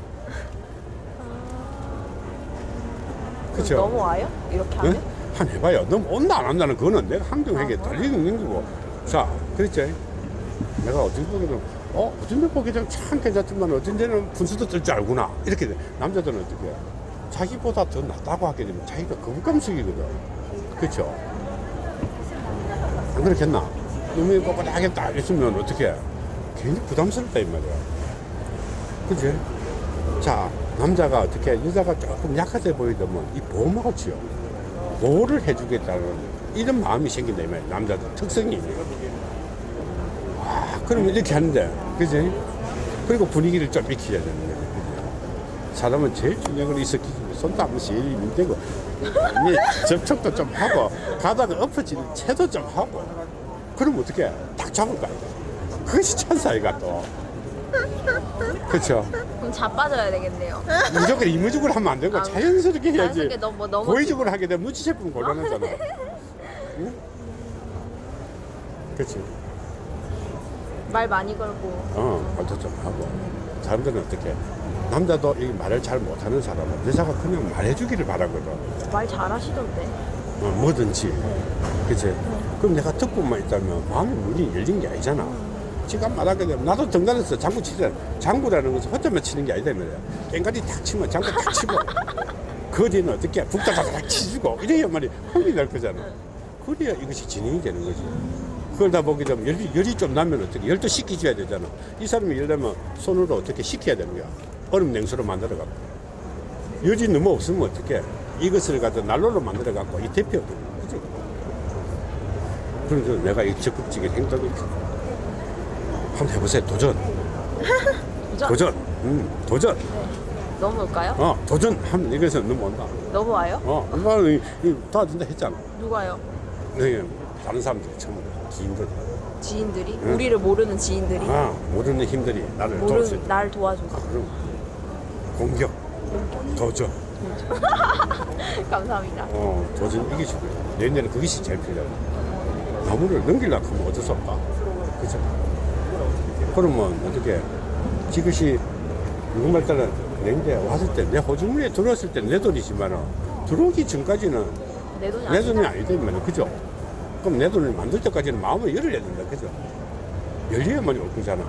A: 그쵸?
E: 넘어와요? 이렇게 하면?
A: 응? 한 해봐요. 너무 온다 안 온다는 그거는 내가 항정하게
E: 아,
A: 달리는 거고. 자, 그랬지. 내가 어떤 보기는 어 어떤 데 보기는 참 괜찮지만 어떤 데는 분수도 뜰 줄 알구나. 이렇게 돼. 남자들은 어떻게 해? 자기보다 더 낫다고 하게 되면 자기가 거부감속이거든. 그렇죠? 안 그렇겠나? 놈이 꼿꼿하게 딱 있으면 어떻게 해? 괜히 부담스럽다 이 말이야. 그지? 자, 남자가 어떻게 여자가 조금 약하게 보이더면 이 보호막을 치요. 보호를 해주겠다는 이런 마음이 생긴다 이 말이야. 남자들 특성이. 와, 그러면 이렇게 하는데, 그지? 그리고 분위기를 좀 익혀야 되는. 그지? 사람은 제일 중요한 건 있었기 손도 한 번씩 되고, 이 접촉도 좀 하고, 가다가 엎어지는 채도 좀 하고, 그럼 어떻게 해? 딱 잡을 거 아이가. 그것이 천사이가 또. 그쵸?
E: 그럼 자빠져야 되겠네요.
A: 무조건 이무적으로 하면 안 되고
E: 아,
A: 자연스럽게 해야지.
E: 자연스럽게 너무- 뭐 너무
A: 고의적으로 하게 되면 무치 제품 곤란하잖아. 응? 그치?
E: 말 많이 걸고.
A: 어, 말도 좀 하고. 사람들은 어떻게? 남자도 이 말을 잘 못하는 사람은 여자가 그냥 말해주기를 바라거든.
E: 말 잘하시던데.
A: 어, 뭐든지. 그치? 그럼 내가 듣고만 있다면 마음의 문이 열린 게 아니잖아. 지금 말하게 되면 나도 등단에서 장구 치잖아. 장구라는 것은 혼자만 치는 게 아니다 이 말이야. 깽가리 탁 치면 장구 탁 치고 그 뒤는 어떻게 북다다닥 치주고 이래야 말이 흥이 날 거잖아. 그래야 이것이 진행이 되는 거지. 그걸 다 보게 되면 열이, 열이 좀 나면 어떻게 열도 식히줘야 되잖아. 이 사람이 열려면 손으로 어떻게 식혀야 되는 거야. 얼음 냉수로 만들어 갖고. 열이 너무 없으면 어떻게 이것을 갖다 난로로 만들어 갖고 이 대표 그지? 그래서 내가 이 적극적인 행동을 한번 해보세요. 도전.
E: 도전.
A: 도전. 음, 도전.
E: 넘어올까요?
A: 어, 도전 하면 이것서 넘어온다.
E: 넘어와요?
A: 어, 이, 이 도와준다 했잖아.
E: 누가요?
A: 네, 다른 사람들이 처음 기인들.
E: 지인들이?
A: 응.
E: 우리를 모르는 지인들이?
A: 아, 모르는 힘들이 나를
E: 모르는
A: 있다.
E: 날 도와줘서.
A: 그럼 공격, 도전.
E: 감사합니다.
A: 어, 도전 이기시고 내년에는 그것이 제일 필요해. 나무를 넘기려고 하면 어쩔 수 없다. 그죠? 그러면 어떻게, 이것이 누구말 따라 내인데 왔을 때, 내 호주머니에 들어왔을 때 내 돈이지만은, 들어오기 전까지는
E: 내 돈이
A: 내. 돈이 아니다, 이 말이야. 그죠? 그럼 내 돈을 만들 때까지는 마음을 열어야 된다. 그죠? 열려야만 올 거잖아.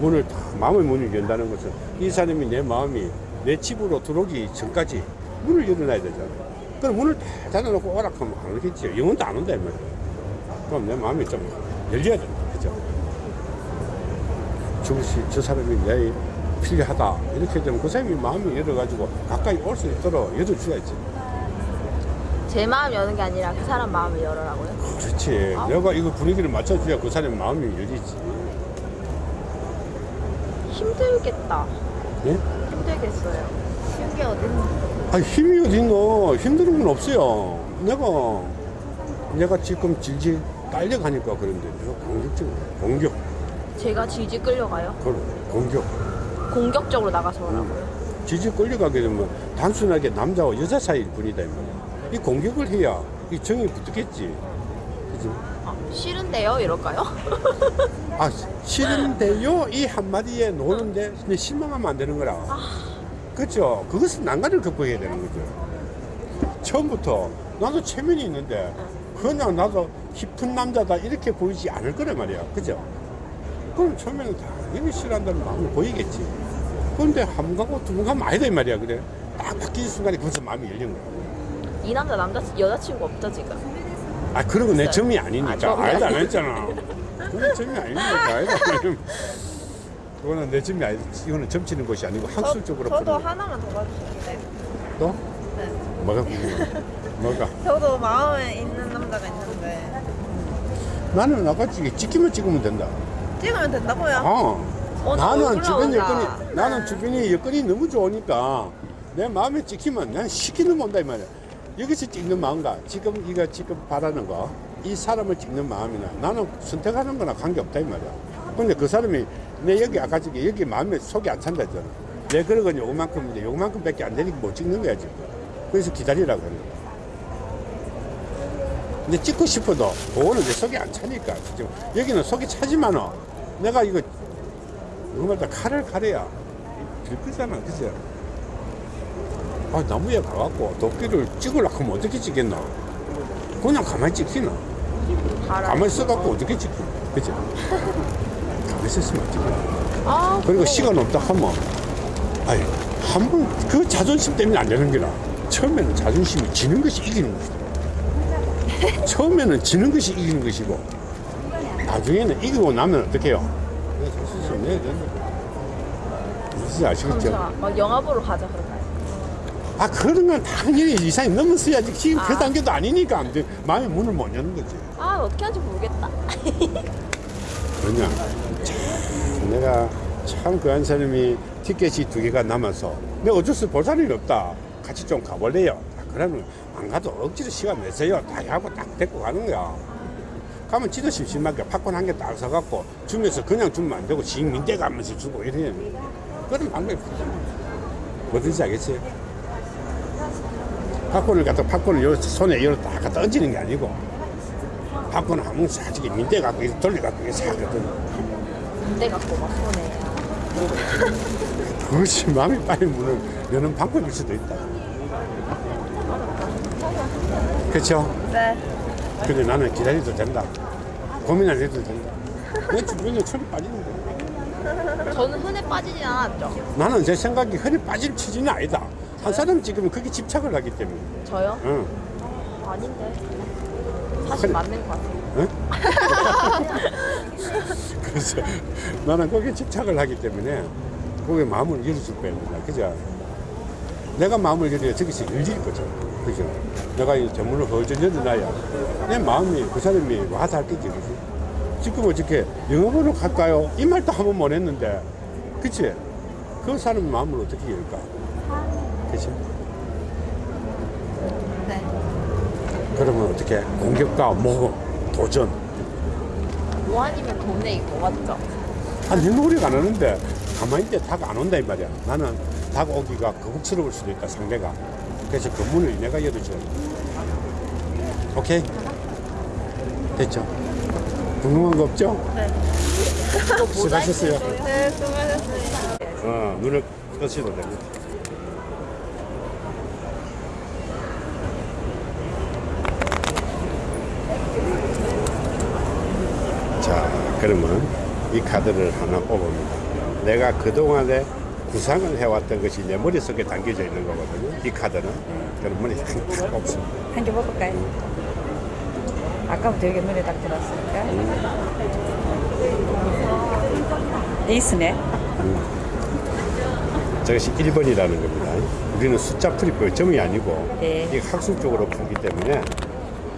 A: 문을 다, 마음의 문을 연다는 것은 이 사람이 내 마음이 내 집으로 들어오기 전까지 문을 열어놔야 되잖아. 그럼 문을 다 닫아놓고 오락하면 안 오겠지. 영혼도 안 온다, 이 말이야. 그럼 내 마음이 좀 열려야 된다. 그죠? 저것이, 저 사람이 내 필요하다. 이렇게 되면 그 사람이 마음이 열어가지고 가까이 올 수 있도록 열어줘야지.
E: 제 마음 여는 게 아니라 그 사람 마음을 열어라고요?
A: 그렇지. 내가 이거 분위기를 맞춰줘야 그 사람 마음이 열리지.
E: 힘들겠다.
A: 예?
E: 힘들겠어요.
B: 게 어딨나?
A: 아 힘이 어딨노. 힘든 건 없어요. 내가 내가 지금 질질 딸려가니까 그런데 내가 공격적으로 공격
E: 제가 질질 끌려가요.
A: 그럼 공격
E: 공격적으로 나가서라고요.
A: 질질 끌려가게 되면 단순하게 남자와 여자 사이일 뿐이다 이 말이야 이 공격을 해야 이 정이 붙겠지 그지?
E: 아, 싫은데요? 이럴까요?
A: 아 싫은데요? 이 한마디에 노는데 근데 실망하면 안 되는 거라. 그렇죠 그것은 난간을 극복해야 되는 거죠. 처음부터 나도 체면이 있는데 그냥 나도 깊은 남자다 이렇게 보이지 않을 거란 말이야. 그죠? 그럼 처음에는 당연히 싫어한다는 마음을 보이겠지. 그런데 한 번 가고 두 번 가면 아니다 이 말이야. 그래? 딱 바뀌는 순간에 거기서 마음이 열리는 거야.
E: 이 남자 남자 여자친구 없죠 지금?
A: 아건내 점이 아니니까.
E: 아, 점이
A: 아니다 안
E: 아니-
A: 했잖아. 그건 점이 아니니까. 아니다 그거는 내 점이 아니다 이거는 점치는 것이 아니고 학술적으로
H: 저도
A: 보는
H: 하나만 더 봐주시는데
A: 또? 뭐가 궁금해 뭐가?
H: 저도 마음에 있는 남자가 있는데.
A: 나는 아까 찍- 찍기만 찍으면 된다.
H: 찍으면 된다고요?
A: 어.
E: 오늘
A: 나는 주변. 여건이 나는 주변에 여건이 너무 좋으니까 내 마음에 찍히면 난 시키는 온다 이 말이야 여기서 찍는 마음과 지금 이거 지금 바라는 거 이 사람을 찍는 마음이나 나는 선택하는 거나 관계없다 이 말이야. 근데 그 사람이 내 여기 아까 저기 여기 마음에 속이 안 찬다 했잖아. 내 그런 건 요만큼인데 요만큼 밖에 안 되니까 못 찍는 거야 지금. 그래서 기다리라고 그래. 근데 찍고 싶어도 그거는 내 속이 안 차니까 지금. 여기는 속이 차지만은 내가 이거 누구 말다 칼을 가려야. 들 거잖아 그죠 아 나무에 가갖고 도끼를 찍으려고 하면 어떻게 찍겠나 그냥 가만히 찍히나 가만히 써갖고 어떻게 찍히나 그죠? 가만히 있으면 안 찍히나
E: 아
A: 그리고 시간 없다 하면 아니 한 번 그 자존심 때문에 안 되는 게라. 처음에는 자존심이 지는 것이 이기는 것이다. 처음에는 지는 것이 이기는 것이고 나중에는 이기고 나면 어떻게 해요? 자존심 내야 된다 무슨 아시겠죠?
E: 어, 영화 보러 가자 그럴까요?
A: 아 그런 건 당연히 이상이 넘었어야지. 지금 그
E: 아.
A: 단계도 아니니까 안 돼. 마음의 문을 못 여는 거지.
E: 아 어떻게 하는지 모르겠다.
A: 그냥 참 내가 참 그 한 사람이 티켓이 두 개가 남아서 내가 어쩔 수 볼 사람이 없다. 같이 좀 가볼래요? 아, 그러면 안 가도 억지로 시간 내세요. 다 하고 딱 데리고 가는 거야. 가면 지도 심심하게 팝콘 한 개 딱 사갖고 주면서 그냥 주면 안 되고 지 민대 가면서 주고 이래 그런 방법이 뭐든지 알겠지 팝콘을 갖다 팝콘을 요 손에 이렇게 딱 갖다 얹는 게 아니고 팝콘을 한번 사지게 민대 갖고 이렇게 돌려 갖고 이렇게 사거든
E: 군대 갖고 막 손에.
A: 그것이 마음이 빨리 문을 여는 방법일 수도 있다. 그렇죠?
H: 네.
A: 근데 나는 기다려도 된다. 고민 안 해도 된다. 내 주변에 철이 빠지는 거야.
E: 저는 흔해 빠지진 않았죠.
A: 나는 제 생각이 흔히 빠질 취지는 아니다. 한 사람 지금 그게 집착을 하기 때문에.
E: 저요?
A: 응.
E: 아닌데. 사실
A: 그래.
E: 맞는 것 같아요.
A: 응? 그래서 나는 거기에 집착을 하기 때문에 거기에 마음을 열어줄 거야. 그죠? 내가 마음을 열어야 저기서 열릴 거죠. 그죠? 내가 이 전문을 헐전 열어놔야 내 마음이 그 사람이 와서 할 거지. 그지? 지금 어떻게 영어번호 갈까요? 이 말도 한 번 못 했는데. 그치? 그 사람 마음을 어떻게 열까? 그치?
H: 네.
A: 그러면 어떻게 공격과 모험, 도전.
E: 뭐 아니면 돈에 있고 맞죠?
A: 아, 내 노력 안 하는데 가만히 있대 닭안 온다 이 말이야. 나는 닭 오기가 거북스러울 수도 있다 상대가. 그래서 그 문을 내가 열어줘야 돼. 오케이? 됐죠? 궁금한 거 없죠?
H: 네.
E: 이거
A: 수고하셨어요.
H: 네, 수고하셨어요.
A: 어, 눈을 떠시도 됩니다. 자, 그러면 이 카드를 하나 뽑습니다. 내가 그동안에 구상을 해왔던 것이 내 머릿속에 담겨져 있는 거거든요. 이 카드는. 그럼 머리 탁 뽑습니다.
I: 한개 먹을까요? 아까부터 여기 눈에 딱 들었으니까. 에이스네.
A: 저것이 1번이라는 겁니다. 우리는 숫자 풀이법 점이 아니고
I: 네.
A: 이게 학술적으로 풀기 때문에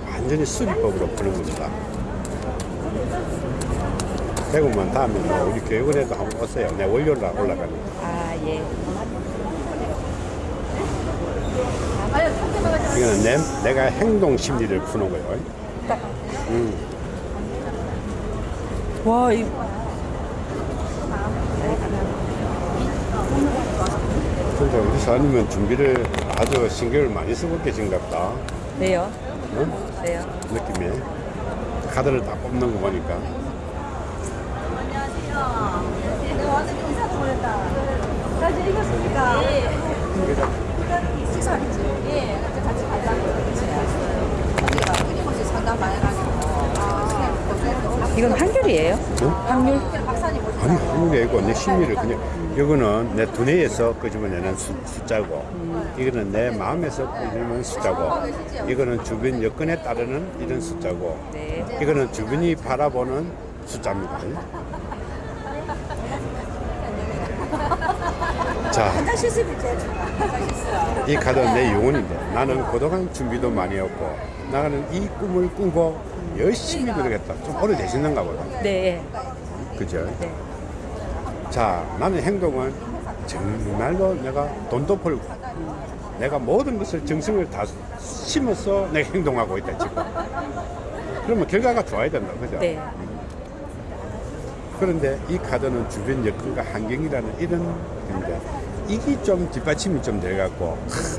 A: 완전히 수리법으로 푸는 겁니다. 대구만 다음에 뭐 우리 교육원에도 한번 오세요. 내 월요일 날 올라가니까.
I: 아, 예.
A: 이거는 내, 내가 행동 심리를 푸는 거예요.
I: 딱
A: 음.
I: 와, 이
A: 근데 우리 사장님은 준비를 아주 신경을 많이 쓰고 계신가 보다.
I: 네요.
A: 응?
I: 네요.
A: 느낌이. 카드를 다 뽑는 거 보니까.
I: 이건 한귤이에요?
A: 응?
I: 확률?
A: 아니, 한국에 있고 내 심리를 그냥, 이거는 내 두뇌에서 끄집어내는 수, 숫자고, 이거는 내 마음에서 끄집어내는 숫자고, 이거는 주변 여건에 따르는 이런 숫자고,
I: 네.
A: 이거는 주변이 바라보는 숫자입니다. 자, 이 카드는 내 영혼인데 나는 그동안 준비도 많이 했고 나는 이 꿈을 꾸고 열심히 노력했다. 좀 오래되셨는가 보다.
I: 네.
A: 그죠?
I: 네.
A: 자, 나는 행동은 정말로 내가 돈도 벌고 내가 모든 것을 정성을 다 심어서 내가 행동하고 있다, 지금. 그러면 결과가 좋아야 된다, 그죠?
I: 네.
A: 그런데 이 카드는 주변 여건과 환경이라는 이런 건데 이게 좀 뒷받침이 좀 돼갖고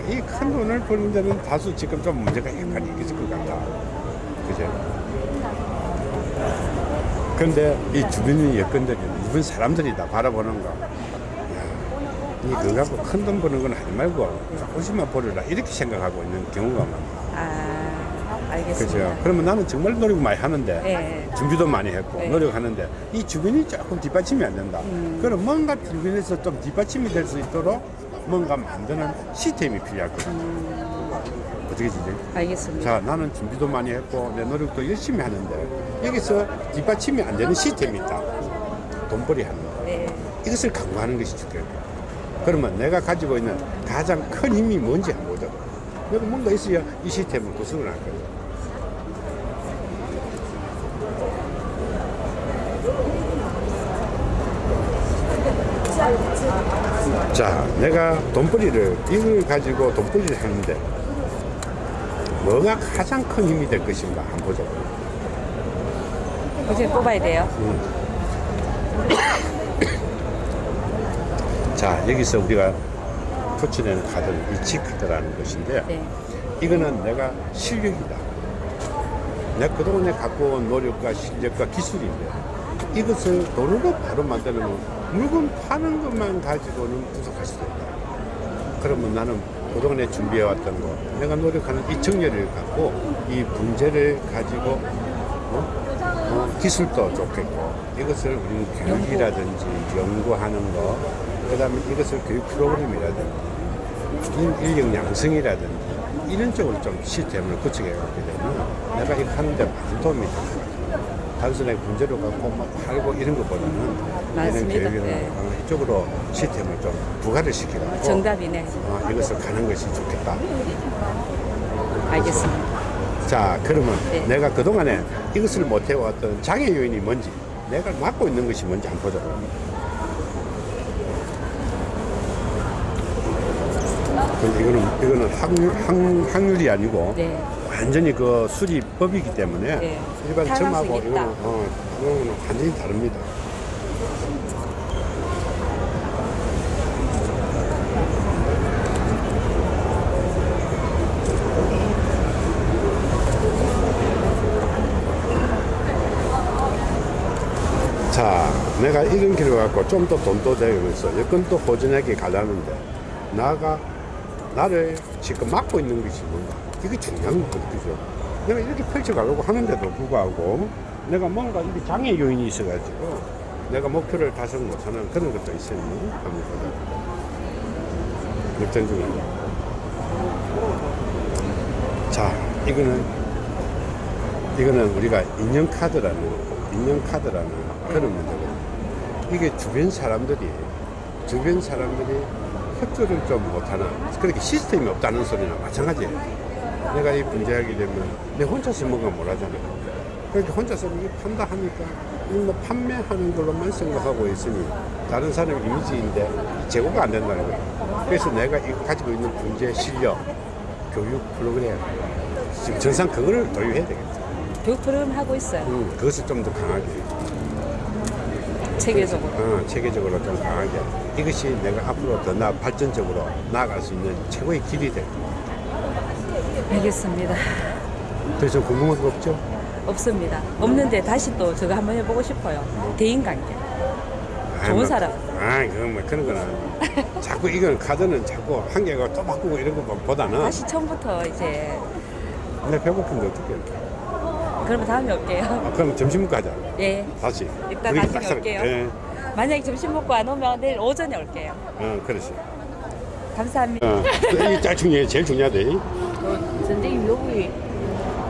A: 이 큰 돈을 버는 데는 다소 지금 좀 문제가 약간 있을 것 같다. 그죠? 근데 이 주변의 여건들이 이분 사람들이 다 바라보는 거. 야, 이 그거 갖고 큰 돈 버는 건 하지 말고 조금씩만 벌어라 이렇게 생각하고 있는 경우가 많아.
I: 아, 알겠습니다.
A: 그죠? 그러면 나는 정말 노력 많이 하는데
I: 네.
A: 준비도 많이 했고
I: 네.
A: 노력하는데 이 주변이 조금 뒷받침이 안 된다. 그럼 뭔가 주변에서 좀 뒷받침이 될 수 있도록 뭔가 만드는 시스템이 필요할 거다. 어떻게 지지?
I: 알겠습니다.
A: 자, 나는 준비도 많이 했고 내 노력도 열심히 하는데 여기서 뒷받침이 안 되는 시스템이 있다. 돈벌이 하는 거.
I: 네.
A: 이것을 강구하는 것이 좋겠다. 그러면 내가 가지고 있는 가장 큰 힘이 뭔지 한번 보자. 내가 뭔가 있어야 이 시스템을 구성을 할 거야. 자, 내가 돈벌이를, 이걸 가지고 돈벌이를 하는데, 뭐가 가장 큰 힘이 될 것인가 한번 보자.
I: 어제 뽑아야 돼요.
A: 자, 여기서 우리가 표출하는 카드는 이치 카드라는 것인데,
I: 네.
A: 이거는 내가 실력이다. 내가 그동안에 갖고 온 노력과 실력과 기술인데, 이것을 돈으로 바로 만들면 물건 파는 것만 가지고는 부족할 수도 있다. 그러면 나는 그동안에 준비해왔던 거, 내가 노력하는 이 정열을 갖고 이 문제를 가지고 어? 어, 기술도 좋겠고 이것을 우리는 교육이라든지 연구하는 거, 그 다음에 이것을 교육 프로그램이라든지 인- 인력 양성이라든지 이런 쪽으로 좀 시스템을 구축해 갖게 되면 내가 이거 하는 데 많은 도움이 같아요. 단순하게 문제로 갖고 막 팔고 이런 것보다는 이런
I: 맞습니다.
A: 교육이나
I: 네.
A: 어, 이쪽으로 시스템을 좀 부가를 시키고
I: 정답이네.
A: 어, 이것을 가는 것이 좋겠다.
I: 알겠습니다.
A: 자, 그러면
I: 네.
A: 내가 그동안에 이것을 못해왔던 장애 요인이 뭔지, 내가 맡고 있는 것이 뭔지 한번 보자. 근데 이거는, 이거는 확률, 확, 확률이 아니고,
I: 네.
A: 완전히 그 수리법이기 때문에,
I: 네.
A: 일반
I: 탈락수
A: 점하고. 이거는, 어, 이거는 완전히 다릅니다. 자, 내가 이런 길을 갖고 좀 더 돈도 되면서 여건도 호전하게 가려는데 나가 나를 지금 막고 있는 것이 뭔가 이게 중요한 거거든, 그죠? 내가 이렇게 펼쳐가려고 하는데도 불구하고 내가 뭔가 이게 장애 요인이 있어가지고 내가 목표를 달성 못하는 그런 것도 있었니? 보자. 역전 중입니다. 자, 이거는 이거는 우리가 인형 카드라는 인형 카드라는 그런 문제거든요. 이게 주변 사람들이 주변 사람들이 협조를 좀 못하는 그렇게 시스템이 없다는 소리나 마찬가지예요. 내가 이 분재하게 되면 내 혼자서 뭔가 못 하잖아요. 그렇게 혼자서 이게 판다 하니까 이뭐 판매하는 걸로만 생각하고 있으니 다른 사람 이미지인데 제고가 안 된다는 거예요. 그래서 내가 이 가지고 있는 분재 실력, 교육 프로그램 지금 전상 그거를 도입해야 되겠죠.
I: 교육 프로그램 하고 있어요.
A: 음, 그것을 좀 더 강하게.
I: 체계적으로.
A: 어, 체계적으로 좀 강하게. 이것이 내가 앞으로 더 나, 발전적으로 나아갈 수 있는 최고의 길이 될 거야.
I: 알겠습니다.
A: 더 이상 궁금한 거 없죠?
I: 없습니다. 없는데 다시 또 저거 한번 해보고 싶어요. 대인관계.
A: 아이,
I: 좋은
A: 뭐,
I: 사람.
A: 아, 그건 뭐 그런 거는 자꾸 이건 카드는 자꾸 한 개가 또 바꾸고 이런 거보다는
I: 다시 처음부터 이제
A: 내 배고픈데 어떻게 해?
I: 그러면 다음에 올게요.
A: 아, 그럼 점심 먹고 하자.
I: 예.
A: 다시. 그렇게
I: 다시 올게요.
A: 예.
I: 만약에 점심 먹고 안 오면 내일 오전에 올게요.
A: 어, 그렇지.
I: 감사합니다.
A: 어, 이게. 제일 중요하대.
J: 그 선생님 여기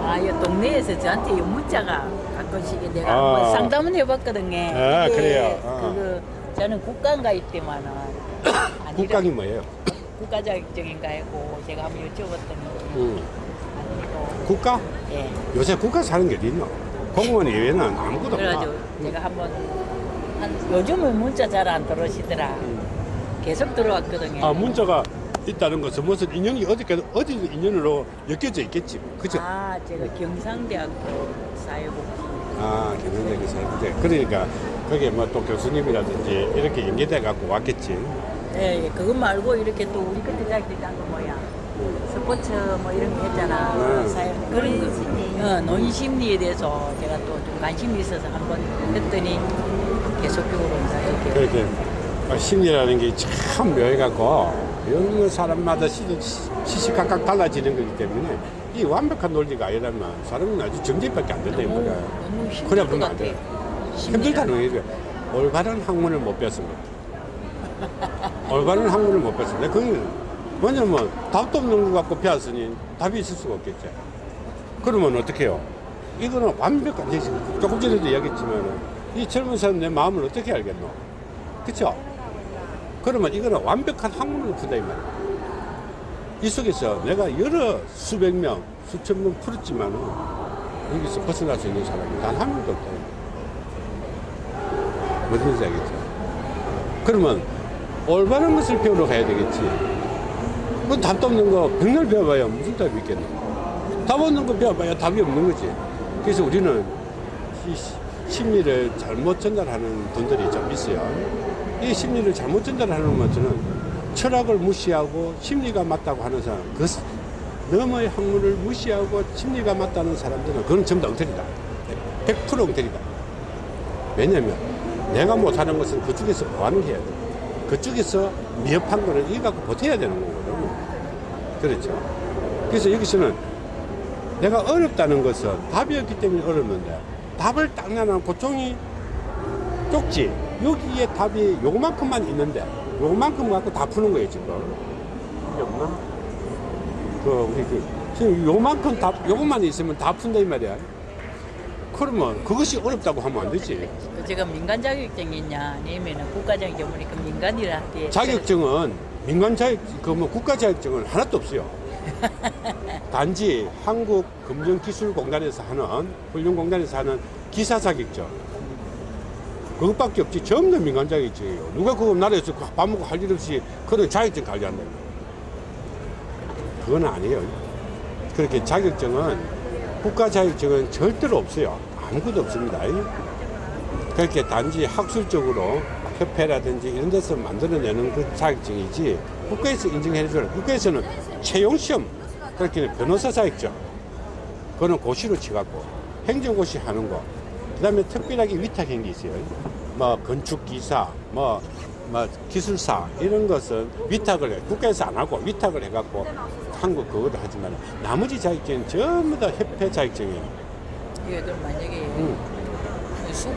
J: 아, 이 동네에서 저한테 이 문자가 가끔씩 내가
A: 아.
J: 한번 상담을 해봤거든요.
A: 아, 그래요? 아.
J: 그거 저는 국가인가 있대만은 아니라
A: 국강이 뭐예요?
J: 국가 자격증인가 했고 제가 한번 여쭤봤더니
A: 음.
J: 아니고
A: 국가?
J: 예.
A: 요새 국가 사는 게 어디 있노? 공무원 이외에는 아무것도 없다.
J: 그래가지고 제가 한번 한 요즘은 문자 잘 안 들어오시더라. 계속 들어왔거든요.
A: 아, 문자가 있다는 것은 무슨 인연이 어디까지, 어디 인연으로 엮여져 있겠지. 그죠?
J: 아, 제가 경상대학교 사회복지
A: 아, 경영력이 사회부제. 그러니까 거기에 뭐또 교수님이라든지 이렇게 연계돼 갖고 왔겠지.
J: 예, 예, 그것 말고 이렇게 또 우리 그때 자기장 거 뭐야 스포츠 뭐 이런 거 했잖아
A: 네.
J: 사회 그런 거 어, 노인 심리에 대해서 제가 또 좀 관심이 있어서 한번 했더니 계속적으로 이렇게
A: 그렇게 아, 심리라는 게 참 묘해갖고 여느 사람마다 시, 시- 시시각각 달라지는 거기 때문에 이 완벽한 논리가 아니라면 사람은 아주 정제밖에 안 된다 이
J: 너무,
A: 말이야.
J: 너무 힘들
A: 그래
J: 것
A: 보면 안. 돼. 힘들다는 얘기죠. 올바른 학문을 못 배웠습니다. 올바른 학문을 못 배웠습니다. 그건 뭐냐면 답도 없는 거 갖고 배웠으니 답이 있을 수가 없겠죠. 그러면 어떻게 해요? 이거는 완벽한, 조금 전에도 이야기했지만 이 젊은 사람 내 마음을 어떻게 알겠노? 그쵸? 그러면 이거는 완벽한 학문을 푼다 이 말이야. 이 속에서 내가 여러 수백 명, 수천 명 풀었지만은 여기서 벗어날 수 있는 사람이 단 한 명도 없다. 무슨 뜻인지 알겠죠? 그러면 올바른 것을 배우러 가야 되겠지. 뭐 답도 없는 거 백날 배워봐야 무슨 답이 있겠노? 답 없는 거 배워봐야 답이 없는 거지. 그래서 우리는 심리를 잘못 전달하는 분들이 좀 있어요. 이 심리를 잘못 전달하는 것은 철학을 무시하고 심리가 맞다고 하는 사람, 그 스- 너머의 학문을 무시하고 심리가 맞다는 사람들은 그건 전부 다 엉터리다. 100% 엉터리다. 왜냐면 내가 못하는 것은 그쪽에서 보완을 해야 돼. 그쪽에서 미흡한 거는 이거 갖고 버텨야 되는 거거든. 그렇죠. 그래서 여기서는 내가 어렵다는 것은 답이 없기 때문에 어렵는데 답을 딱 내놓고 종이 쪽지 여기에 답이 요만큼만 있는데 요만큼 갖고 다 푸는 거예요 지금. 이게 없나? 그 우리 그 지금 요만큼 답 요것만 있으면 다 푼다 이 말이야. 그러면 그것이 어렵다고 하면 안 되지.
J: 그 제가 민간 자격증이 있냐 아니면 국가 자격증 보니까 민간이라 게
A: 자격증은 민간 자격 그뭐 국가 자격증은 하나도 없어요. 단지 한국금전기술공단에서 하는 훈련공단에서 하는 기사 자격증 그것밖에 없지. 전부 다 민간 자격증이에요 누가 그거 나라에서 밥 먹고 할 일 없이 그런 자격증 관리한다 그건 아니에요. 그렇게 자격증은 국가 자격증은 절대로 없어요. 아무것도 없습니다. 그렇게 단지 학술적으로 협회라든지 이런 데서 만들어내는 그 자격증이지 국가에서 인정해줘요. 국가에서는 채용시험 그렇게 변호사 자격증. 그거는 고시로 치갖고 행정고시 하는 거 그 다음에 특별하게 위탁한 게 있어요. 뭐 건축기사 뭐, 뭐 기술사 이런 것은 위탁을 해 국가에서 안 하고 위탁을 해갖고 한국 그거도 하지만 나머지 자격증은 전부 다 협회 자격증이에요.
J: 이게 그럼 만약에
A: 음.
J: 수,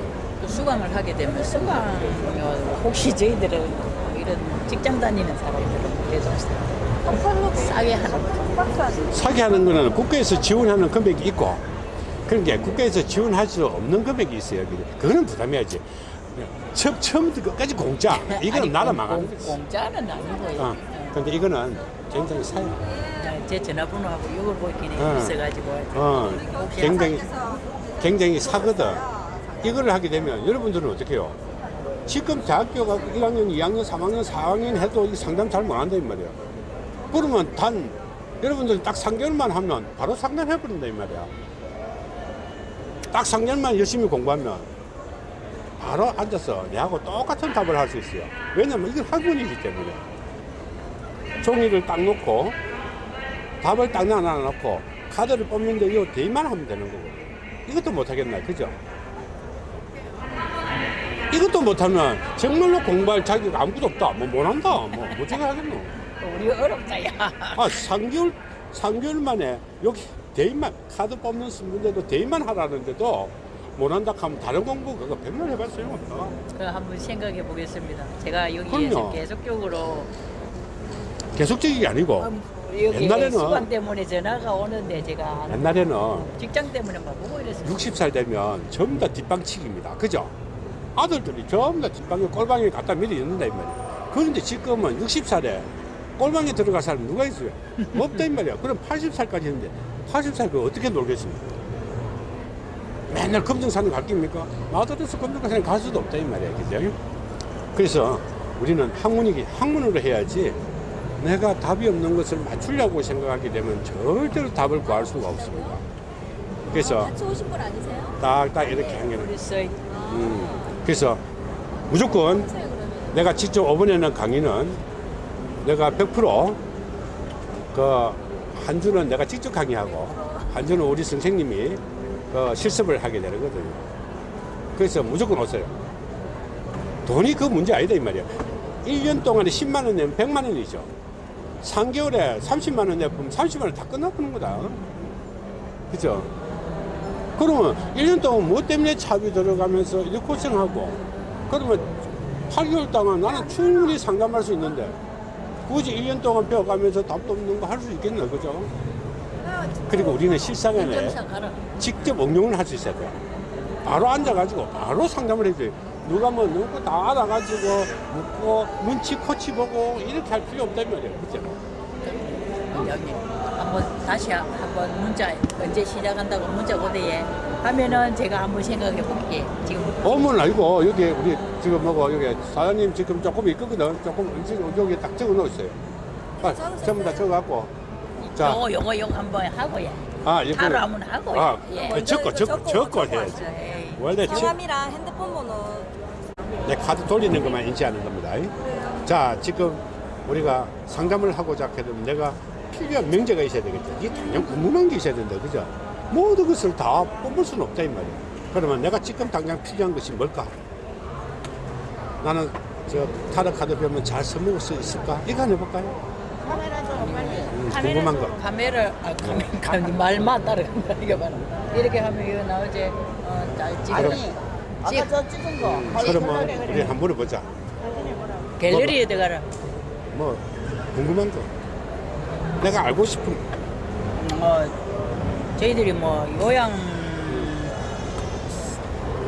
J: 수강을 하게 되면 수강료 혹시 저희들은 이런 직장 다니는 사람들은 그래도 싸게 하는
A: 사기 하는 거는 국가에서 지원하는 금액이 있고 그러니까 국가에서 지원할 수 없는 금액이 있어요. 그거는 부담해야지. 처, 처음부터 끝까지 공짜. 이거는
J: 아니,
A: 나라 거지.
J: 공짜는 아니고요.
A: 어. 근데 이거는 굉장히 사
J: 그냥 제 전화번호하고 이걸 보기는
A: 어.
J: 있어가지고
A: 어, 굉장히, 굉장히 사거든. 이걸 하게 되면 여러분들은 어떻게 해요? 지금 대학교 가고 1학년, 2학년, 3학년, 4학년 해도 이 상담 잘 못한다, 이 말이야. 그러면 단, 여러분들 딱 3개월만 하면 바로 상담해버린다, 이 말이야. 딱 3년만 열심히 공부하면 바로 앉아서 내하고 똑같은 답을 할 수 있어요. 왜냐면 이건 학문이기 때문에. 종이를 딱 놓고 답을 딱 나눠놓고 카드를 뽑는데 이거 대입만 하면 되는 거고. 이것도 못하겠나, 그죠? 이것도 못하면 정말로 공부할 자기가 아무것도 없다. 뭐 못한다. 뭐 어떻게 하겠노?
J: 우리 어렵다, 야.
A: 아, 3개월, 3개월 만에 여기 대입만, 카드 뽑는 문제도 대입만 하라는데도 못한다 하면 다른 공부 그거 백날 해봤어요. 소용없다.
J: 그 한번 생각해 보겠습니다. 제가 여기에서. 계속적으로
A: 계속적이 아니고,
J: 여기
A: 옛날에는-
J: 수관 때문에 전화가 오는데 제가
A: 옛날에는
J: 직장 때문에만 보고 이랬어요.
A: 60살 되면 전부 다 뒷방치기입니다. 그죠? 아들들이 전부 다 뒷방에 꼴방에 갖다 미리 있는다, 이 말이야. 그런데 지금은 60살에 꼴방에 들어갈 사람 누가 있어요? 없다, 이 말이야. 그럼 80살까지 했는데, 80살 그 어떻게 놀겠습니까? 맨날 검정산을 갈 겁니까? 아들에서 검정산에 갈 수도 없다, 이 말이야. 그죠? 그래서 우리는 학문이기, 학문으로 해야지 내가 답이 없는 것을 맞추려고 생각하게 되면 절대로 답을 구할 수가 없습니다. 그래서
E: 같이 오신 분 아니세요?
A: 딱딱 이렇게 하면
J: 그래서
A: 음, 그래서 무조건 내가 직접 이번에는 강의는 내가 100%그 한 주는 내가 직접 강의하고 한 주는 우리 선생님이 그 실습을 하게 되거든요. 그래서 무조건 오세요. 돈이 그 문제 아니다 이 말이야. 1년 동안에 10만 원 내면 100만 원이죠. 3개월에 30만 원 내면 30만 원 다 끝나버는 거다. 그죠? 그러면 1년 동안 뭐 때문에 차비 들어가면서 이렇게 고생하고 그러면 8개월 동안 나는 충분히 상담할 수 있는데 굳이 1년 동안 배워가면서 답도 없는 거 할 수 있겠나 그죠? 그리고 우리는
J: 가라.
A: 직접 응용을 할 수 있어야 돼요. 바로 앉아가지고 바로 상담을 해줘요. 누가 뭐 누구 다 알아가지고 묻고 눈치 코치 보고 이렇게 할 필요 없단 말이에요. 그죠?
J: 여기 한번 다시 한- 한번 문자 언제 시작한다고 문자 오대에 하면은 제가 한번 생각해 볼게. 지금
A: 어머는 알고 여기 우리 지금 뭐고 여기 사장님 지금 조금 있거든. 조금 지금 여기 딱 적어 놓으세요. 아, 전부 다 적어 갖고. 자,
J: 영어 영어 영어 한번 하고 예.
A: 아, 이거
J: 바로 한번 하고
A: 아,
J: 예.
A: 적고 적고 적고 해야지.
J: 에이.
A: 원래 지-
E: 성함이랑 핸드폰 번호
A: 내 카드 돌리는 것만 인지하는 겁니다. 자, 지금 우리가 상담을 하고자 하게 되면 내가 필요한 명제가 있어야 되겠죠. 이게 당연 궁금한 게 있어야 된다. 그죠? 모든 것을 다 뽑을 수는 없다, 이 말이야. 그러면 내가 지금 당장 필요한 것이 뭘까? 나는 저 카드 배우면 잘 써먹을 수 있을까? 이거 한번 해볼까요? 음, 궁금한 거.
J: 카메라 아 카메라 카메라 말만 따라간다 이거 봐라. 이렇게 하면 이거 나오지. 어, 잘 찍어.
A: 아니,
B: 찍저 찍은 거.
A: 음, 그러면 우리 한번 물어보자.
J: 갤러리에 들어가라.
A: 뭐, 궁금한 거. 내가 알고 싶은
J: 뭐 저희들이 뭐 요양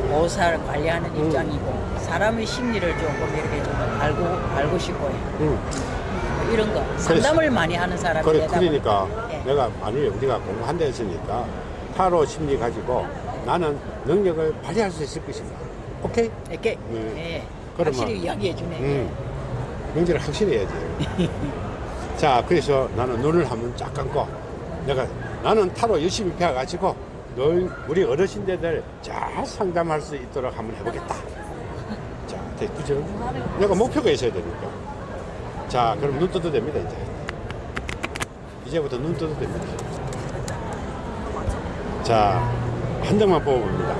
J: 보살 관리하는
A: 음.
J: 입장이고 사람의 심리를 조금 이렇게 좀 알고 알고 싶고 요
A: 음.
J: 이런 거 상담을 많이 하는 사람이
A: 그래, 그러니까.
J: 예.
A: 내가 만약에 우리가 공부한다 했으니까 타로 심리 가지고 나는 능력을 발휘할 수 있을 것인가. 오케이?
J: 이렇게
A: 음.
J: 예.
A: 그러면-
J: 확실히 이야기해 주네.
A: 음. 명제를 확실히 해야지. 자, 그래서 나는 눈을 한번 쫙 감고 내가 나는 타로 열심히 배워가지고 너 우리 어르신들 잘 상담할 수 있도록 한번 해보겠다. 자, 돼, 그죠? 내가 목표가 있어야 되니까. 자, 그럼 눈 떠도 됩니다, 이제. 이제부터 눈 떠도 됩니다. 자, 한 장만 뽑아봅니다.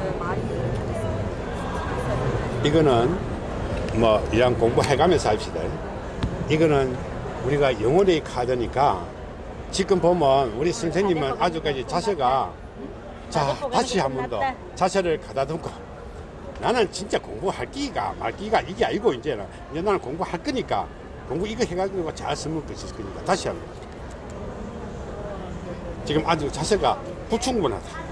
A: 이거는 뭐 이랑 공부해가면서 합시다. 이거는 우리가 영혼의 카드니까 지금 보면 우리 선생님은 아주까지 자세가 자 다시 한 번 더 자세를 가다듬고 나는 진짜 공부할 끼가 말 끼가 이게 아니고 이제는 이제 나는 공부할 거니까 공부 이거 해가지고 잘 쓰면 것일 거니까 다시 한번 지금 아주 자세가 부충분하다.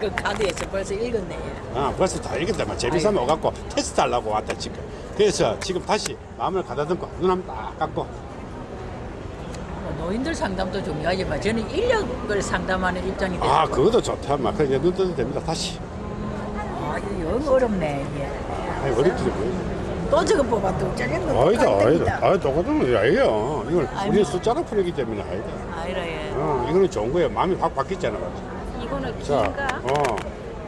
J: 그 카드에서 벌써 읽었네.
A: 아, 벌써 다 읽었다만 재미삼아 오갖고 테스트 하려고 왔다 지금. 그래서 지금 다시 마음을 가다듬고 눈 한번 딱 감고
J: 뭐 노인들 상담도 중요하지만 저는 인력을 상담하는 입장이 돼서
A: 아 그것도 좋다 막 그래 이제 눈 떠도 됩니다 다시
J: 아, 이거 영 어렵네 이게.
A: 아이 어렵지 뭐.
J: 또 저거 뽑아도 저기는
A: 아니다 아니다 아 똑같은 거 아니에요
J: 아니,
A: 우리
J: 뭐.
A: 숫자로 풀이기 때문에 아니다
J: 아이라 예.
A: 어 이거는 좋은 거예요 마음이 확 바뀌었잖아
E: 이거는
A: 자
E: 긴가?
A: 어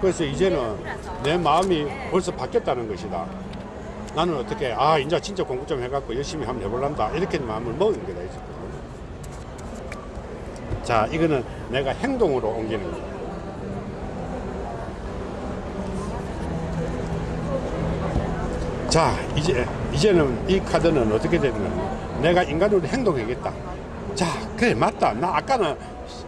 A: 그래서 이제는 내 마음이 벌써 바뀌었다는 것이다. 나는 어떻게 아 이제 진짜 공부 좀 해갖고 열심히 한번 해볼란다 이렇게 마음을 먹은 거다 이제. 자 이거는 내가 행동으로 옮기는 거야. 자 이제 이제는 이 카드는 어떻게 되면 내가 인간으로 행동하겠다. 자 그래 맞다. 나 아까는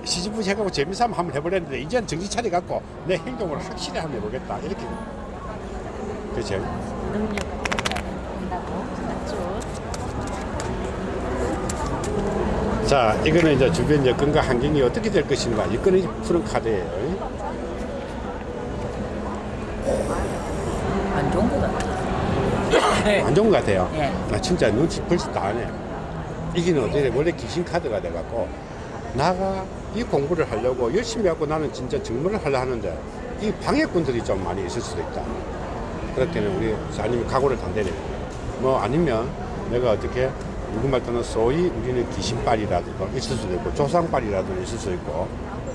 A: 시지부지 해갖고 재미삼아 한번 해보랬는데 이제는 정신 차려갖고 내 행동을 확실히 한번 해보겠다 이렇게. 그렇죠? 자, 이거는 이제 주변 여건과 환경이 어떻게 될 것인가. 이거는 푸른 카드예요.
J: 안 좋은 것 같아요.
A: 안 좋은 것 같아요.
J: 예.
A: 나 진짜 눈치 벌써 다 하네. 이기는 어떻게 돼? 원래 귀신 카드가 돼갖고 나가 이 공부를 하려고 열심히 하고 나는 진짜 정말을 하려 하는데 이 방해꾼들이 좀 많이 있을 수도 있다. 그럴 때는 우리 아니면 각오를 단대네. 뭐 아니면 내가 어떻게 누구말 또는 소위 우리는 귀신빨이라도 있을 수도 있고 조상빨이라도 있을 수 있고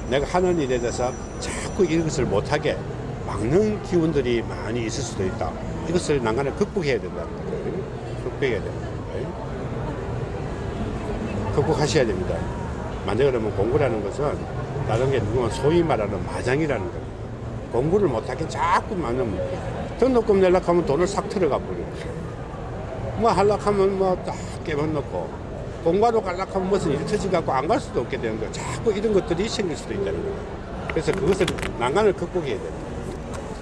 A: 내가 하는 일에 대해서 자꾸 이것을 못하게 막는 기운들이 많이 있을 수도 있다. 이것을 난간에 극복해야 된다는 거예요. 극복해야 됩니다. 극복하셔야 됩니다. 만약 그러면 공부라는 것은 다른 게 누구만 소위 말하는 마장이라는 거예요. 공부를 못하게 자꾸 막는 등록금 내려고 하면 돈을 싹 들어가 버려요. 뭐 하려고 하면 뭐 딱 깨먹놓고 공부하러 가려고 하면 무슨 일 터지갖고 안 갈 수도 없게 되는 거예요. 자꾸 이런 것들이 생길 수도 있다는 거예요. 그래서 그것을 난간을 극복해야 돼요.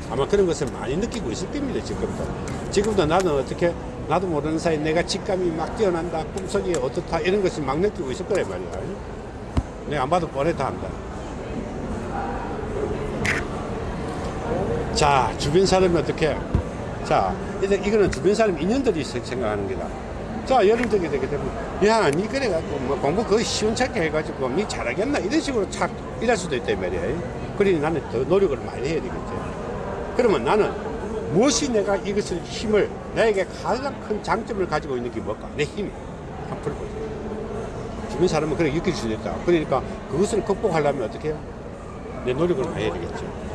A: 아마 그런 것을 많이 느끼고 있을 겁니다, 지금도. 지금도 나는 어떻게, 나도 모르는 사이에 내가 직감이 막 뛰어난다, 꿈속이 어떻다, 이런 것을 막 느끼고 있을 거란 말이야. 내가 안 봐도 뻔해 다 한다. 자, 주변 사람이 어떻게, 자, 이제 이거는 주변 사람 인연들이 생- 생각하는 거다. 자, 예를 들게 되게 되면, 야, 니 그래갖고, 뭐, 공부 거의 시원찮게 해가지고, 니 잘하겠나? 이런 식으로 착, 이럴 수도 있단 말이야. 그러니 나는 더 노력을 많이 해야 되겠지. 그러면 나는 무엇이 내가 이것을 힘을, 나에게 가장 큰 장점을 가지고 있는 게 뭘까? 내 힘이. 한번 풀어보자. 주변 사람은 그렇게 느낄 수도 있다. 그러니까 그것을 극복하려면 어떻게 해요? 내 노력을 많이 해야 되겠죠.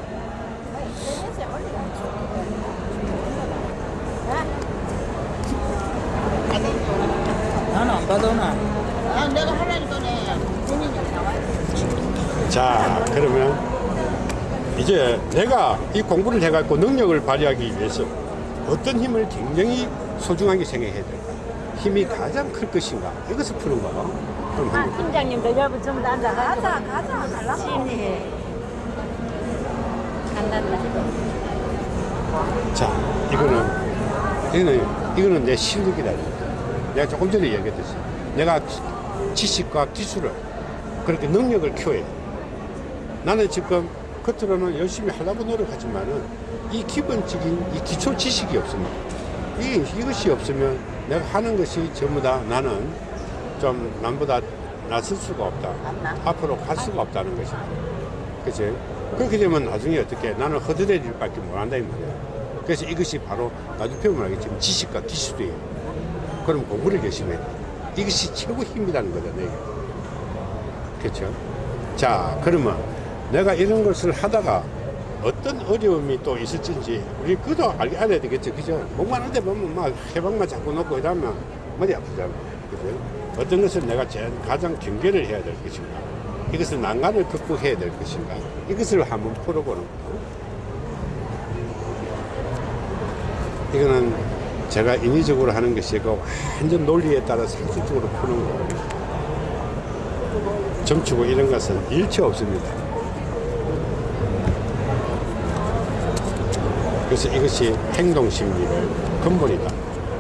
J: 나는 안 받아나.
A: 자, 그러면 이제 내가 이 공부를 해갖고 능력을 발휘하기 위해서 어떤 힘을 굉장히 소중하게 생각해야 될까? 힘이 가장 클 것인가? 이것을 푸는 거. 그럼 한번
I: 팀장님들 여러분 좀 앉아
H: 가자 가자 달라.
I: 심리해 간단다
A: 자, 이거는, 이거는, 이거는 내 실력이다. 내가 조금 전에 얘기했듯이. 내가 지식과 기술을, 그렇게 능력을 키워야 돼. 나는 지금 겉으로는 열심히 하려고 노력하지만은 이 기본적인 이 기초 지식이 없습니다. 이, 이것이 없으면 내가 하는 것이 전부 다 나는 좀 남보다 낫을 수가 없다. 앞으로 갈 수가 없다는 것이다. 그치? 그렇게 되면 나중에 어떻게 나는 허드렛 일밖에 못 한다 이 말이야. 그래서 이것이 바로 나중에 배우면 알겠지만 지식과 기술이에요. 그럼 공부를 열심히 해. 이것이 최고 힘이라는 내게. 그렇죠? 자, 그러면 내가 이런 것을 하다가 어떤 어려움이 또 있을지 우리 그도 알- 알아야 되겠죠. 그죠? 공부하는데 보면 막 해방만 자꾸 놓고 이러면 머리 아프잖아. 그죠? 어떤 것을 내가 제일 가장 경계를 해야 될 것인가? 이것을 난간을 극복해야 될 것인가? 이것을 한번 풀어보는 거. 이거는 제가 인위적으로 하는 것이 고 완전 논리에 따라 상식적으로 푸는 거. 점치고 이런 것은 일체 없습니다. 그래서 이것이 행동 심리를 근본이다.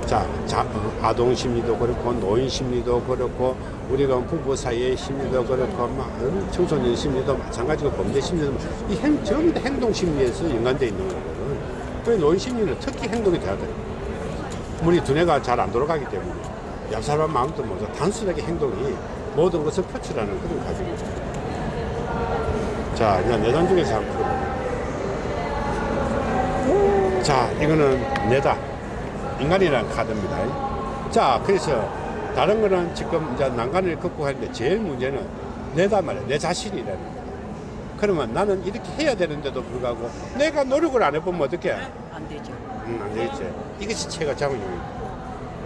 A: 자, 자 아동 심리도 그렇고 노인 심리도 그렇고 우리가 부부 사이의 심리도 그렇고 막 어, 청소년 심리도 마찬가지고 범죄 심리도 이 행, 전부 다 행동 심리에서 연관되어 있는 거거든. 그 노인 심리는 특히 행동이 돼야 돼. 우리 두뇌가 잘 안 돌아가기 때문에 얍삽한 마음도 먼저 단순하게 행동이 모든 것을 표출하는 그런 과정이죠. 자, 이제 내단 중에서 한번 풀어볼게요. 자, 이거는 내다. 인간이라는 카드입니다. 자, 그래서 다른 거는 지금 이제 난간을 극복하는데 제일 문제는 내다 말이야. 내 자신이라는 거. 그러면 나는 이렇게 해야 되는데도 불구하고 내가 노력을 안 해보면 어떡해?
J: 안 되죠.
A: 음, 안 되겠지. 이것이 체가 작용입니다.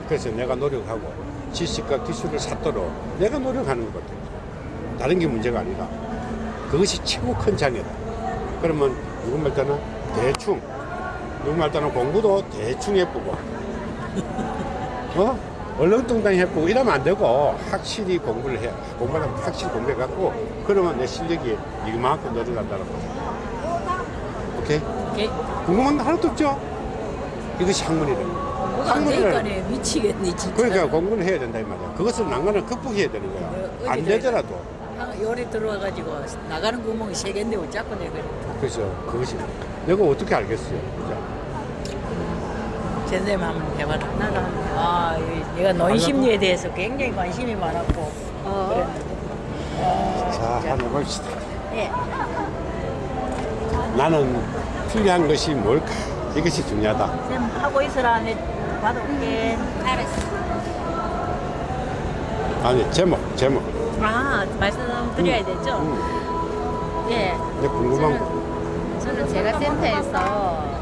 A: 그래서 내가 노력하고 지식과 기술을 샀도록 내가 노력하는 것. 다른 게 문제가 아니라 그것이 최고 큰 장애다. 그러면 누구 말 때는 대충, 누구 말 때는 공부도 대충 해보고, 어? 얼렁뚱땅 해보고 이러면 안 되고 확실히 공부를 해. 공부하면 확실히 공부해갖고 그러면 내 실력이 이만큼 늘어난다는 거죠. 오케이?
J: 오케이.
A: 궁금한 거 하나도 없죠? 이것이
J: 안 되니까네 미치겠네 진짜.
A: 그러니까 공부를 해야 된다 이 말이야. 그것을 난간을 극복해야 되는 거야.
J: 어,
A: 안 되더라도.
J: 한 요리 들어와가지고 나가는 구멍이 세 개인데 왜 자꾸 내가
A: 그래서 그것이 내가 어떻게 알겠어요. 그죠?
J: 선생님 한번 해봐라. 한번. 아, 이- 내가 노인 심리에 대해서 굉장히 관심이 많았고 그랬는데.
A: 자, 한번 봅시다.
J: 예.
A: 나는 필요한 것이 뭘까? 이것이 중요하다.
J: 쌤 하고 있으라 내 받아올게. 알았어.
A: 아니, 제목, 제목.
B: 아 말씀드려야 되죠?
A: 음,
B: 예.
A: 내 궁금한 거.
B: 저는 제가 센터에서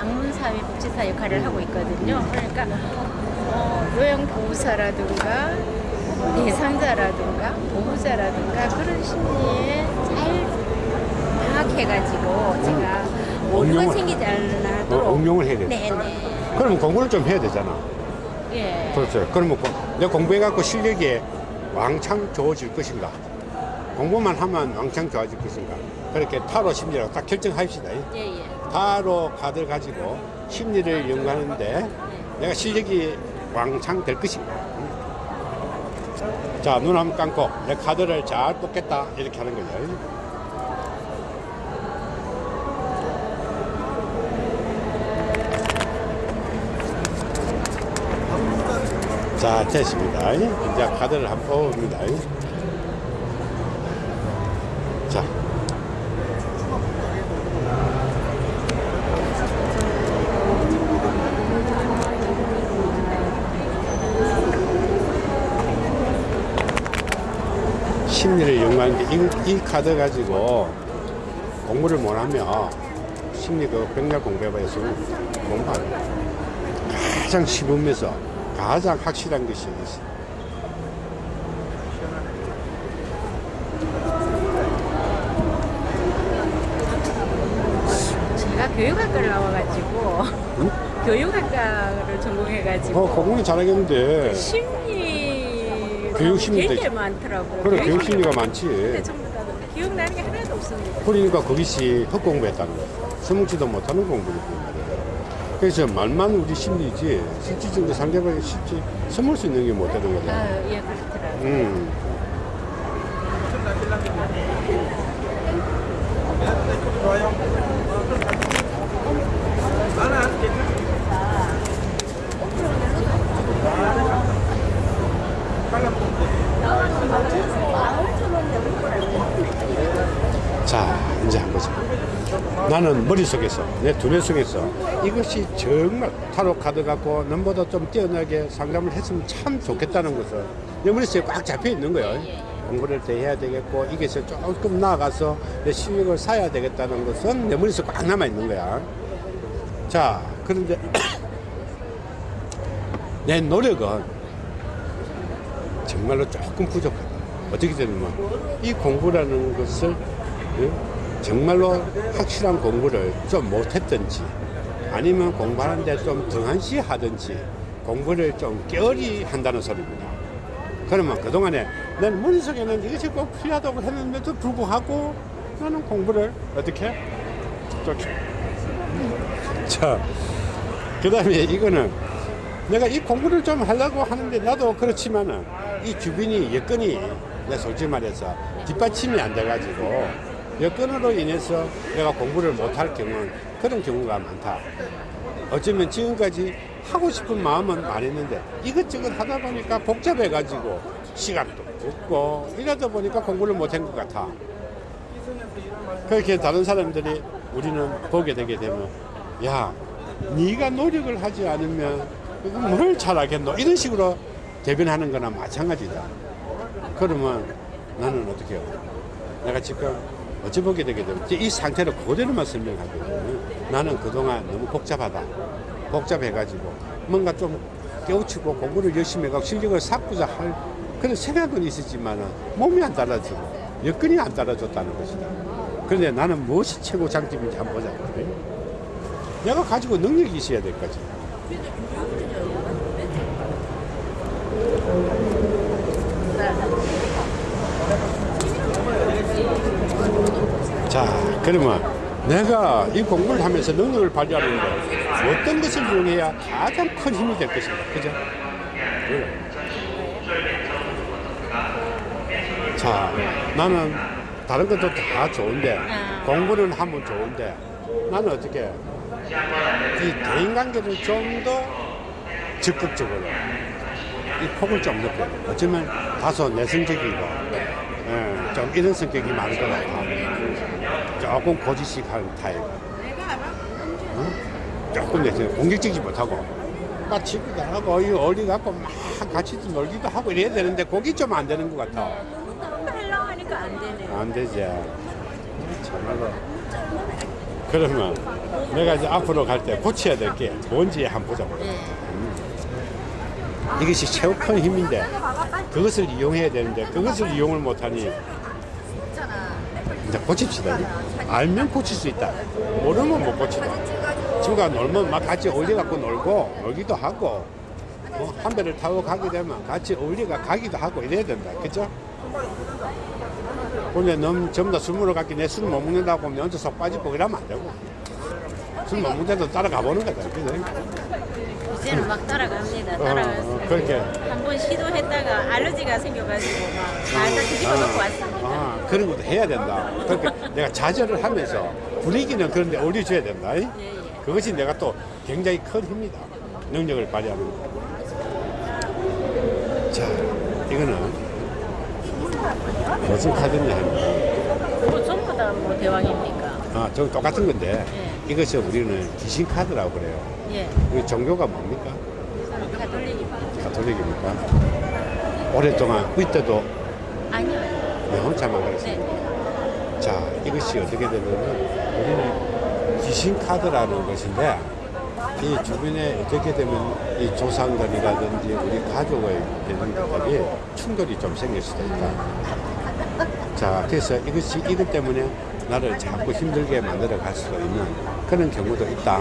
B: 악문사회 복지사 역할을 하고 있거든요. 그러니까 어, 요양 보호사라든가 대상자라든가 보호자라든가 그런 심리에 잘 파악해가지고 제가
A: 응용을-
B: 생기지
A: 어,
B: 않도록
A: 응용을 해야 돼.
B: 네 네.
A: 그러면 공부를 좀 해야 되잖아.
B: 예.
A: 그렇죠. 그러면 고- 내가 공부해갖고 실력이 왕창 좋아질 것인가? 공부만 하면 왕창 좋아질 것인가? 그렇게 타로 심리라고 딱 결정합시다.
B: 예, 예.
A: 타로 카드를 가지고 심리를 연구하는데 내가 실력이 왕창 될 것인가? 자, 눈 한번 감고 내 카드를 잘 뽑겠다. 이렇게 하는 거죠. 자, 됐습니다. 이제 카드를 한번 뽑습니다. 자. 심리를 연구하는데 이, 이 카드 가지고 공부를 못하면 심리 그 병력 공부해봐서 공부하는. 가장 씹으면서 가장 확실한 것이 있어.
B: 제가 교육학과를 나와가지고 교육학과를 전공해가지고
A: 어, 공부는 잘하겠는데.
B: 심리
A: 교육 심리도
B: 되게
A: 있-
B: 많더라고요.
A: 그래,
B: 교육
A: 교육 심리가
B: 근데
A: 많지.
B: 전부 다 기억나는 게 하나도 없습니다.
A: 그러니까 그것이 헛공부했다는 거야. 써먹지도 못하는 공부를. 그래서 말만 우리 심리지, 실질적으로 상대방이 실제 써먹을 수 있는 게 못 되는 거잖아.
B: 아, 예, 그렇더라고요.
A: 음. 자, 이제 한 거죠. 나는 머릿속에서, 내 두뇌 속에서 이것이 정말 타로 카드 갖고 넘보다 좀 뛰어나게 상담을 했으면 참 좋겠다는 것을 내 머릿속에 꽉 잡혀 있는 거예요. 공부를 더 해야 되겠고, 이것을 조금 나아가서 내 실력을 쌓아야 되겠다는 것은 내 머릿속에 꽉 남아 있는 거야. 자, 그런데 내 노력은 정말로 조금 부족하다. 어떻게 되냐면 이 공부라는 것을 예? 정말로 확실한 공부를 좀 못했든지 아니면 공부하는데 좀 등한시 하든지 공부를 좀 게으리 한다는 소리입니다. 그러면 그동안에 난 머릿속에는 이것이 꼭 필요하다고 했는데도 불구하고 나는 공부를 어떻게? 좀 자, 그 다음에 이거는 내가 이 공부를 좀 하려고 하는데 나도 그렇지만은 이 주변이 여건이 내 솔직히 말해서 뒷받침이 안 돼가지고 여건으로 인해서 내가 공부를 못할 경우는 그런 경우가 많다. 어쩌면 지금까지 하고 싶은 마음은 많았는데 이것저것 하다 보니까 복잡해 가지고 시간도 없고 이러다 보니까 공부를 못한 것 같아. 그렇게 다른 사람들이 우리는 보게 되게 되면 야 네가 노력을 하지 않으면 뭘 잘하겠노 이런 식으로 대변하는 거나 마찬가지다 그러면 나는 어떻게 해요 내가 지금 어찌 보게 되게 되면 이 상태를 그대로만 설명하거든요. 나는 그동안 너무 복잡하다. 복잡해가지고 뭔가 좀 깨우치고 공부를 열심히 해가고 실력을 쌓고자 할 그런 생각은 있었지만 몸이 안 따라주고 여건이 안 따라줬다는 것이다. 그런데 나는 무엇이 최고 장점인지 한번 보자. 그래? 내가 가지고 능력이 있어야 될 거지. 자, 그러면 내가 이 공부를 하면서 능력을 발휘하는데 어떤 것을 이용해야 가장 큰 힘이 될 것인가, 그죠? 그래. 자, 나는 다른 것도 다 좋은데 공부는 하면 좋은데 나는 어떻게 이 대인관계를 좀 더 적극적으로 이 폭을 좀 높여. 어쩌면 다소 내성적이고 예, 좀 이런 성격이 많을 것 같아 조금 고지식한 타입 어? 조금 내성 공격적이지 못하고. 막 친구들 하고 이 어리 갖고 막 같이 놀기도 하고 이래야 되는데 그게 좀안 되는 것 같아.
E: 하려고 하니까 안 되네.
A: 안 되지 참말로. 그러면 내가 이제 앞으로 갈 때 고쳐야 될 게 뭔지 한번 보자 음. 이것이 최고 큰 힘인데 그것을 이용해야 되는데 그것을 이용을 못하니 이제 고칩시다 알면 고칠 수 있다. 모르면 못 고치다. 친구가 놀면 막 같이 어울려갖고 놀고 놀기도 하고 어, 한 배를 타고 가게 되면 같이 어울려가 가기도 하고 이래야 된다. 그죠? 근데 너무 전부 다 술 먹으러 갔기 내 술 못 먹는다고 하면 언제 속 빠지고 이러면 안 되고 술못 먹는데도 따라가 보는 거다 그죠?
E: 이제는 막 따라갑니다.
A: 어,
E: 따라가서
A: 어, 그렇게
E: 한 번 시도했다가 알러지가 생겨가지고 막 살짝 뒤집어 놓고 왔습니다.
A: 아, 그런 것도 해야 된다. 그러니까 내가 좌절을 하면서 분위기는 그런데 올려줘야 된다. 이?
E: 예, 예.
A: 그것이 내가 또 굉장히 큰 힘이다. 능력을 발휘하는 거. 자, 이거는 무슨 카드냐 하면
E: 뭐 전부 다 뭐 대왕입니까?
A: 아, 저 똑같은 건데
E: 예.
A: 이것이 우리는 귀신 카드라고 그래요.
E: 예.
A: 우리 종교가 뭡니까?
E: 가톨릭입니다.
A: 가톨릭입니까? 오랫동안 이때도
E: 아니요.
A: 내 혼자만 그랬어요.
E: 네.
A: 자, 이것이 어떻게 되냐면 우리는 귀신 카드라는 것인데 이 주변에 어떻게 되면 이 조상들이라든지 우리 가족의 되는 것들이 충돌이 좀 생길 수도 있다. 자, 그래서 이것이 이것 때문에 나를 자꾸 힘들게 만들어 갈 수가 있는 그런 경우도 있다.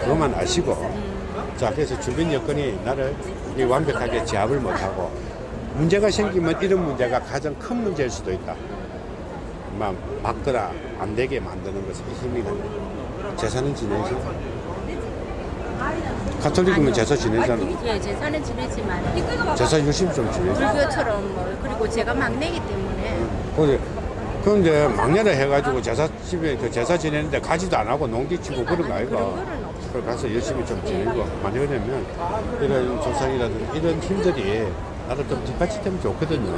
A: 그것만 아시고 자, 그래서 주변 여건이 나를 이 완벽하게 제압을 못하고 문제가 생기면 이런 문제가 가장 큰 문제일 수도 있다. 막 막거나 안 되게 만드는 것이 힘이 나요. 제사는 지내죠. 가톨릭이면 제사 지내잖아.
E: 예, 제사는 지내지만
A: 제사 열심히 좀 지내죠.
E: 불교처럼 뭐 그리고 제가 막내기 때문에
A: 근데, 그런데 막내를 해가지고 제사 집에 그 제사 지내는데 가지도 안 하고 농기 치고 그런 거 아이가. 그걸 가서 열심히 좀 지내고 많이 왜냐면 이런 조상이라든지 이런 힘들이 나를 좀 뒷받침되면 좋거든요.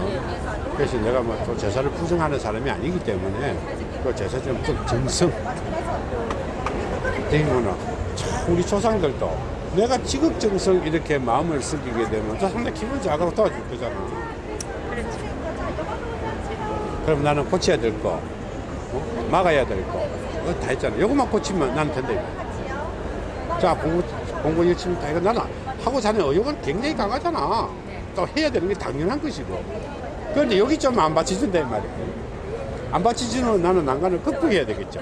A: 그래서 내가 뭐 또 제사를 부정하는 사람이 아니기 때문에 그 제사 좀, 좀 정성. 되면은 참 우리 조상들도 내가 지극정성 이렇게 마음을 쓰게 되면 저 상당히 기분 작아서 도와줄 거잖아. 그럼 나는 고쳐야 될 거, 어? 막아야 될 거, 어, 다 했잖아. 이것만 고치면 난 된다. 이거. 자, 공부, 공부 열심히 다 이거 나는 하고 사는 의욕은 굉장히 강하잖아. 또 해야 되는 게 당연한 것이고. 그런데 여기 좀 안 받쳐준다, 이 말이야. 안 받쳐주는 나는 난간을 극복해야 되겠죠.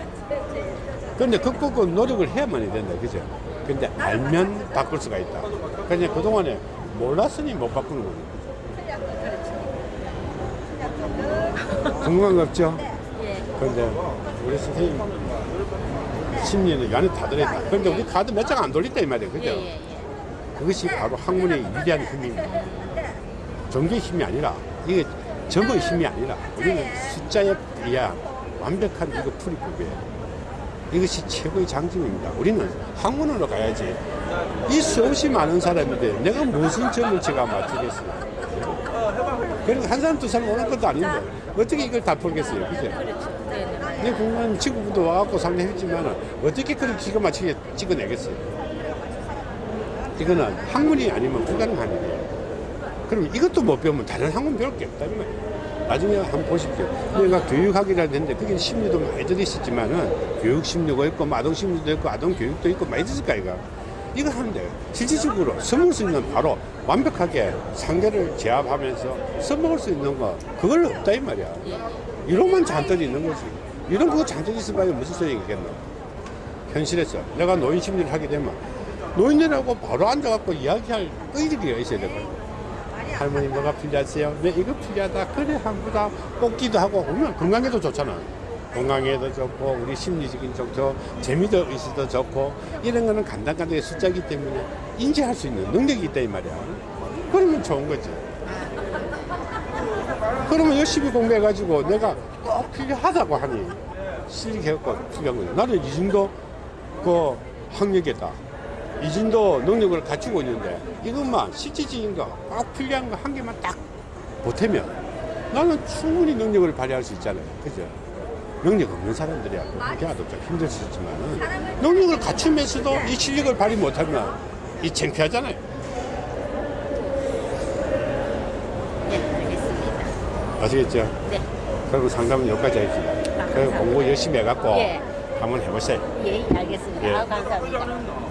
A: 그런데 극복은 노력을 해야만이 된다, 그죠? 근데 알면 바꿀 수가 있다. 그냥 그동안에 몰랐으니 못 바꾸는 거예요. 궁금한 거 없죠?
E: 예.
A: 그런데 우리 선생님 심리는 이 안에 다 들어있다. 그런데 우리 카드 몇 장 안 돌렸다 이 말이에요. 그죠?
E: 예, 예, 예.
A: 그것이 바로 학문의 위대한 힘입니다. 종교의 힘이 아니라 이게 점의 힘이 아니라 우리는 숫자에 의한 완벽한 이거 풀이법이에요. 이것이 최고의 장점입니다. 우리는 학문으로 가야지. 이 수없이 많은 사람인데 내가 무슨 점을 제가 맞추겠어요. 그리고 한 사람 두 사람 오는 것도 아닌데 어떻게 이걸 다 풀겠어요. 그죠?
E: 그렇죠. 네, 네.
A: 내 공간 친구도 와갖고 상담했지만 어떻게 그렇게 기가 막히게 찍어내겠어요. 이거는 학문이 아니면 불가능한 일이에요. 그럼 이것도 못 배우면 다른 학문 배울 게 없다. 이 말이에요. 나중에 한번 보십시오. 내가 교육학이라 했는데 그게 심리도 많이 들어있었지만은 교육 심리가 있고 뭐 아동 심리도 있고 아동 교육도 있고 많이 있을 거아이가 이거 하는데 실질적으로 써먹을 수 있는 바로 완벽하게 상대를 제압하면서 써먹을 수 있는 거 그걸 없다 이 말이야. 이런만 잔뜩 있는 거지. 이런 거 잔뜩 있을 바에 무슨 소용이 있겠노? 현실에서 내가 노인 심리를 하게 되면 노인들하고 바로 앉아갖고 이야기할 의지가 있어야 되거든. 할머니 뭐가 필요하세요? 네 이거 필요하다. 그래 한보다 뽑기도 하고 보면 건강에도 좋잖아. 건강에도 좋고 우리 심리적인 좋고 재미도 있어도 좋고 이런 거는 간단간단하게 숫자기 때문에 인지할 수 있는 능력이 있다 이 말이야. 그러면 좋은 거지. 그러면 열심히 공부해 가지고 내가 꼭 필요하다고 하니 실력해갖고 필요한 거지. 나는 이 정도 그 학력이다. 이 정도 능력을 갖추고 있는데 이것만 실질적인 거꼭 필요한 거 한 개만 딱 보태면 나는 충분히 능력을 발휘할 수 있잖아요. 그죠? 능력 없는 사람들이야. 그게도 좀 힘들 수 있지만 능력을 갖추면서도 이 실력을 발휘 못하면 이 창피하잖아요.
J: 네, 알겠습니다.
A: 아시겠죠?
J: 네.
A: 그리고 상담은 여기까지 하겠습니다. 그리고 공부 열심히 해갖고
J: 예.
A: 한번 해보세요.
J: 예, 알겠습니다.
A: 예.
J: 아우, 감사합니다.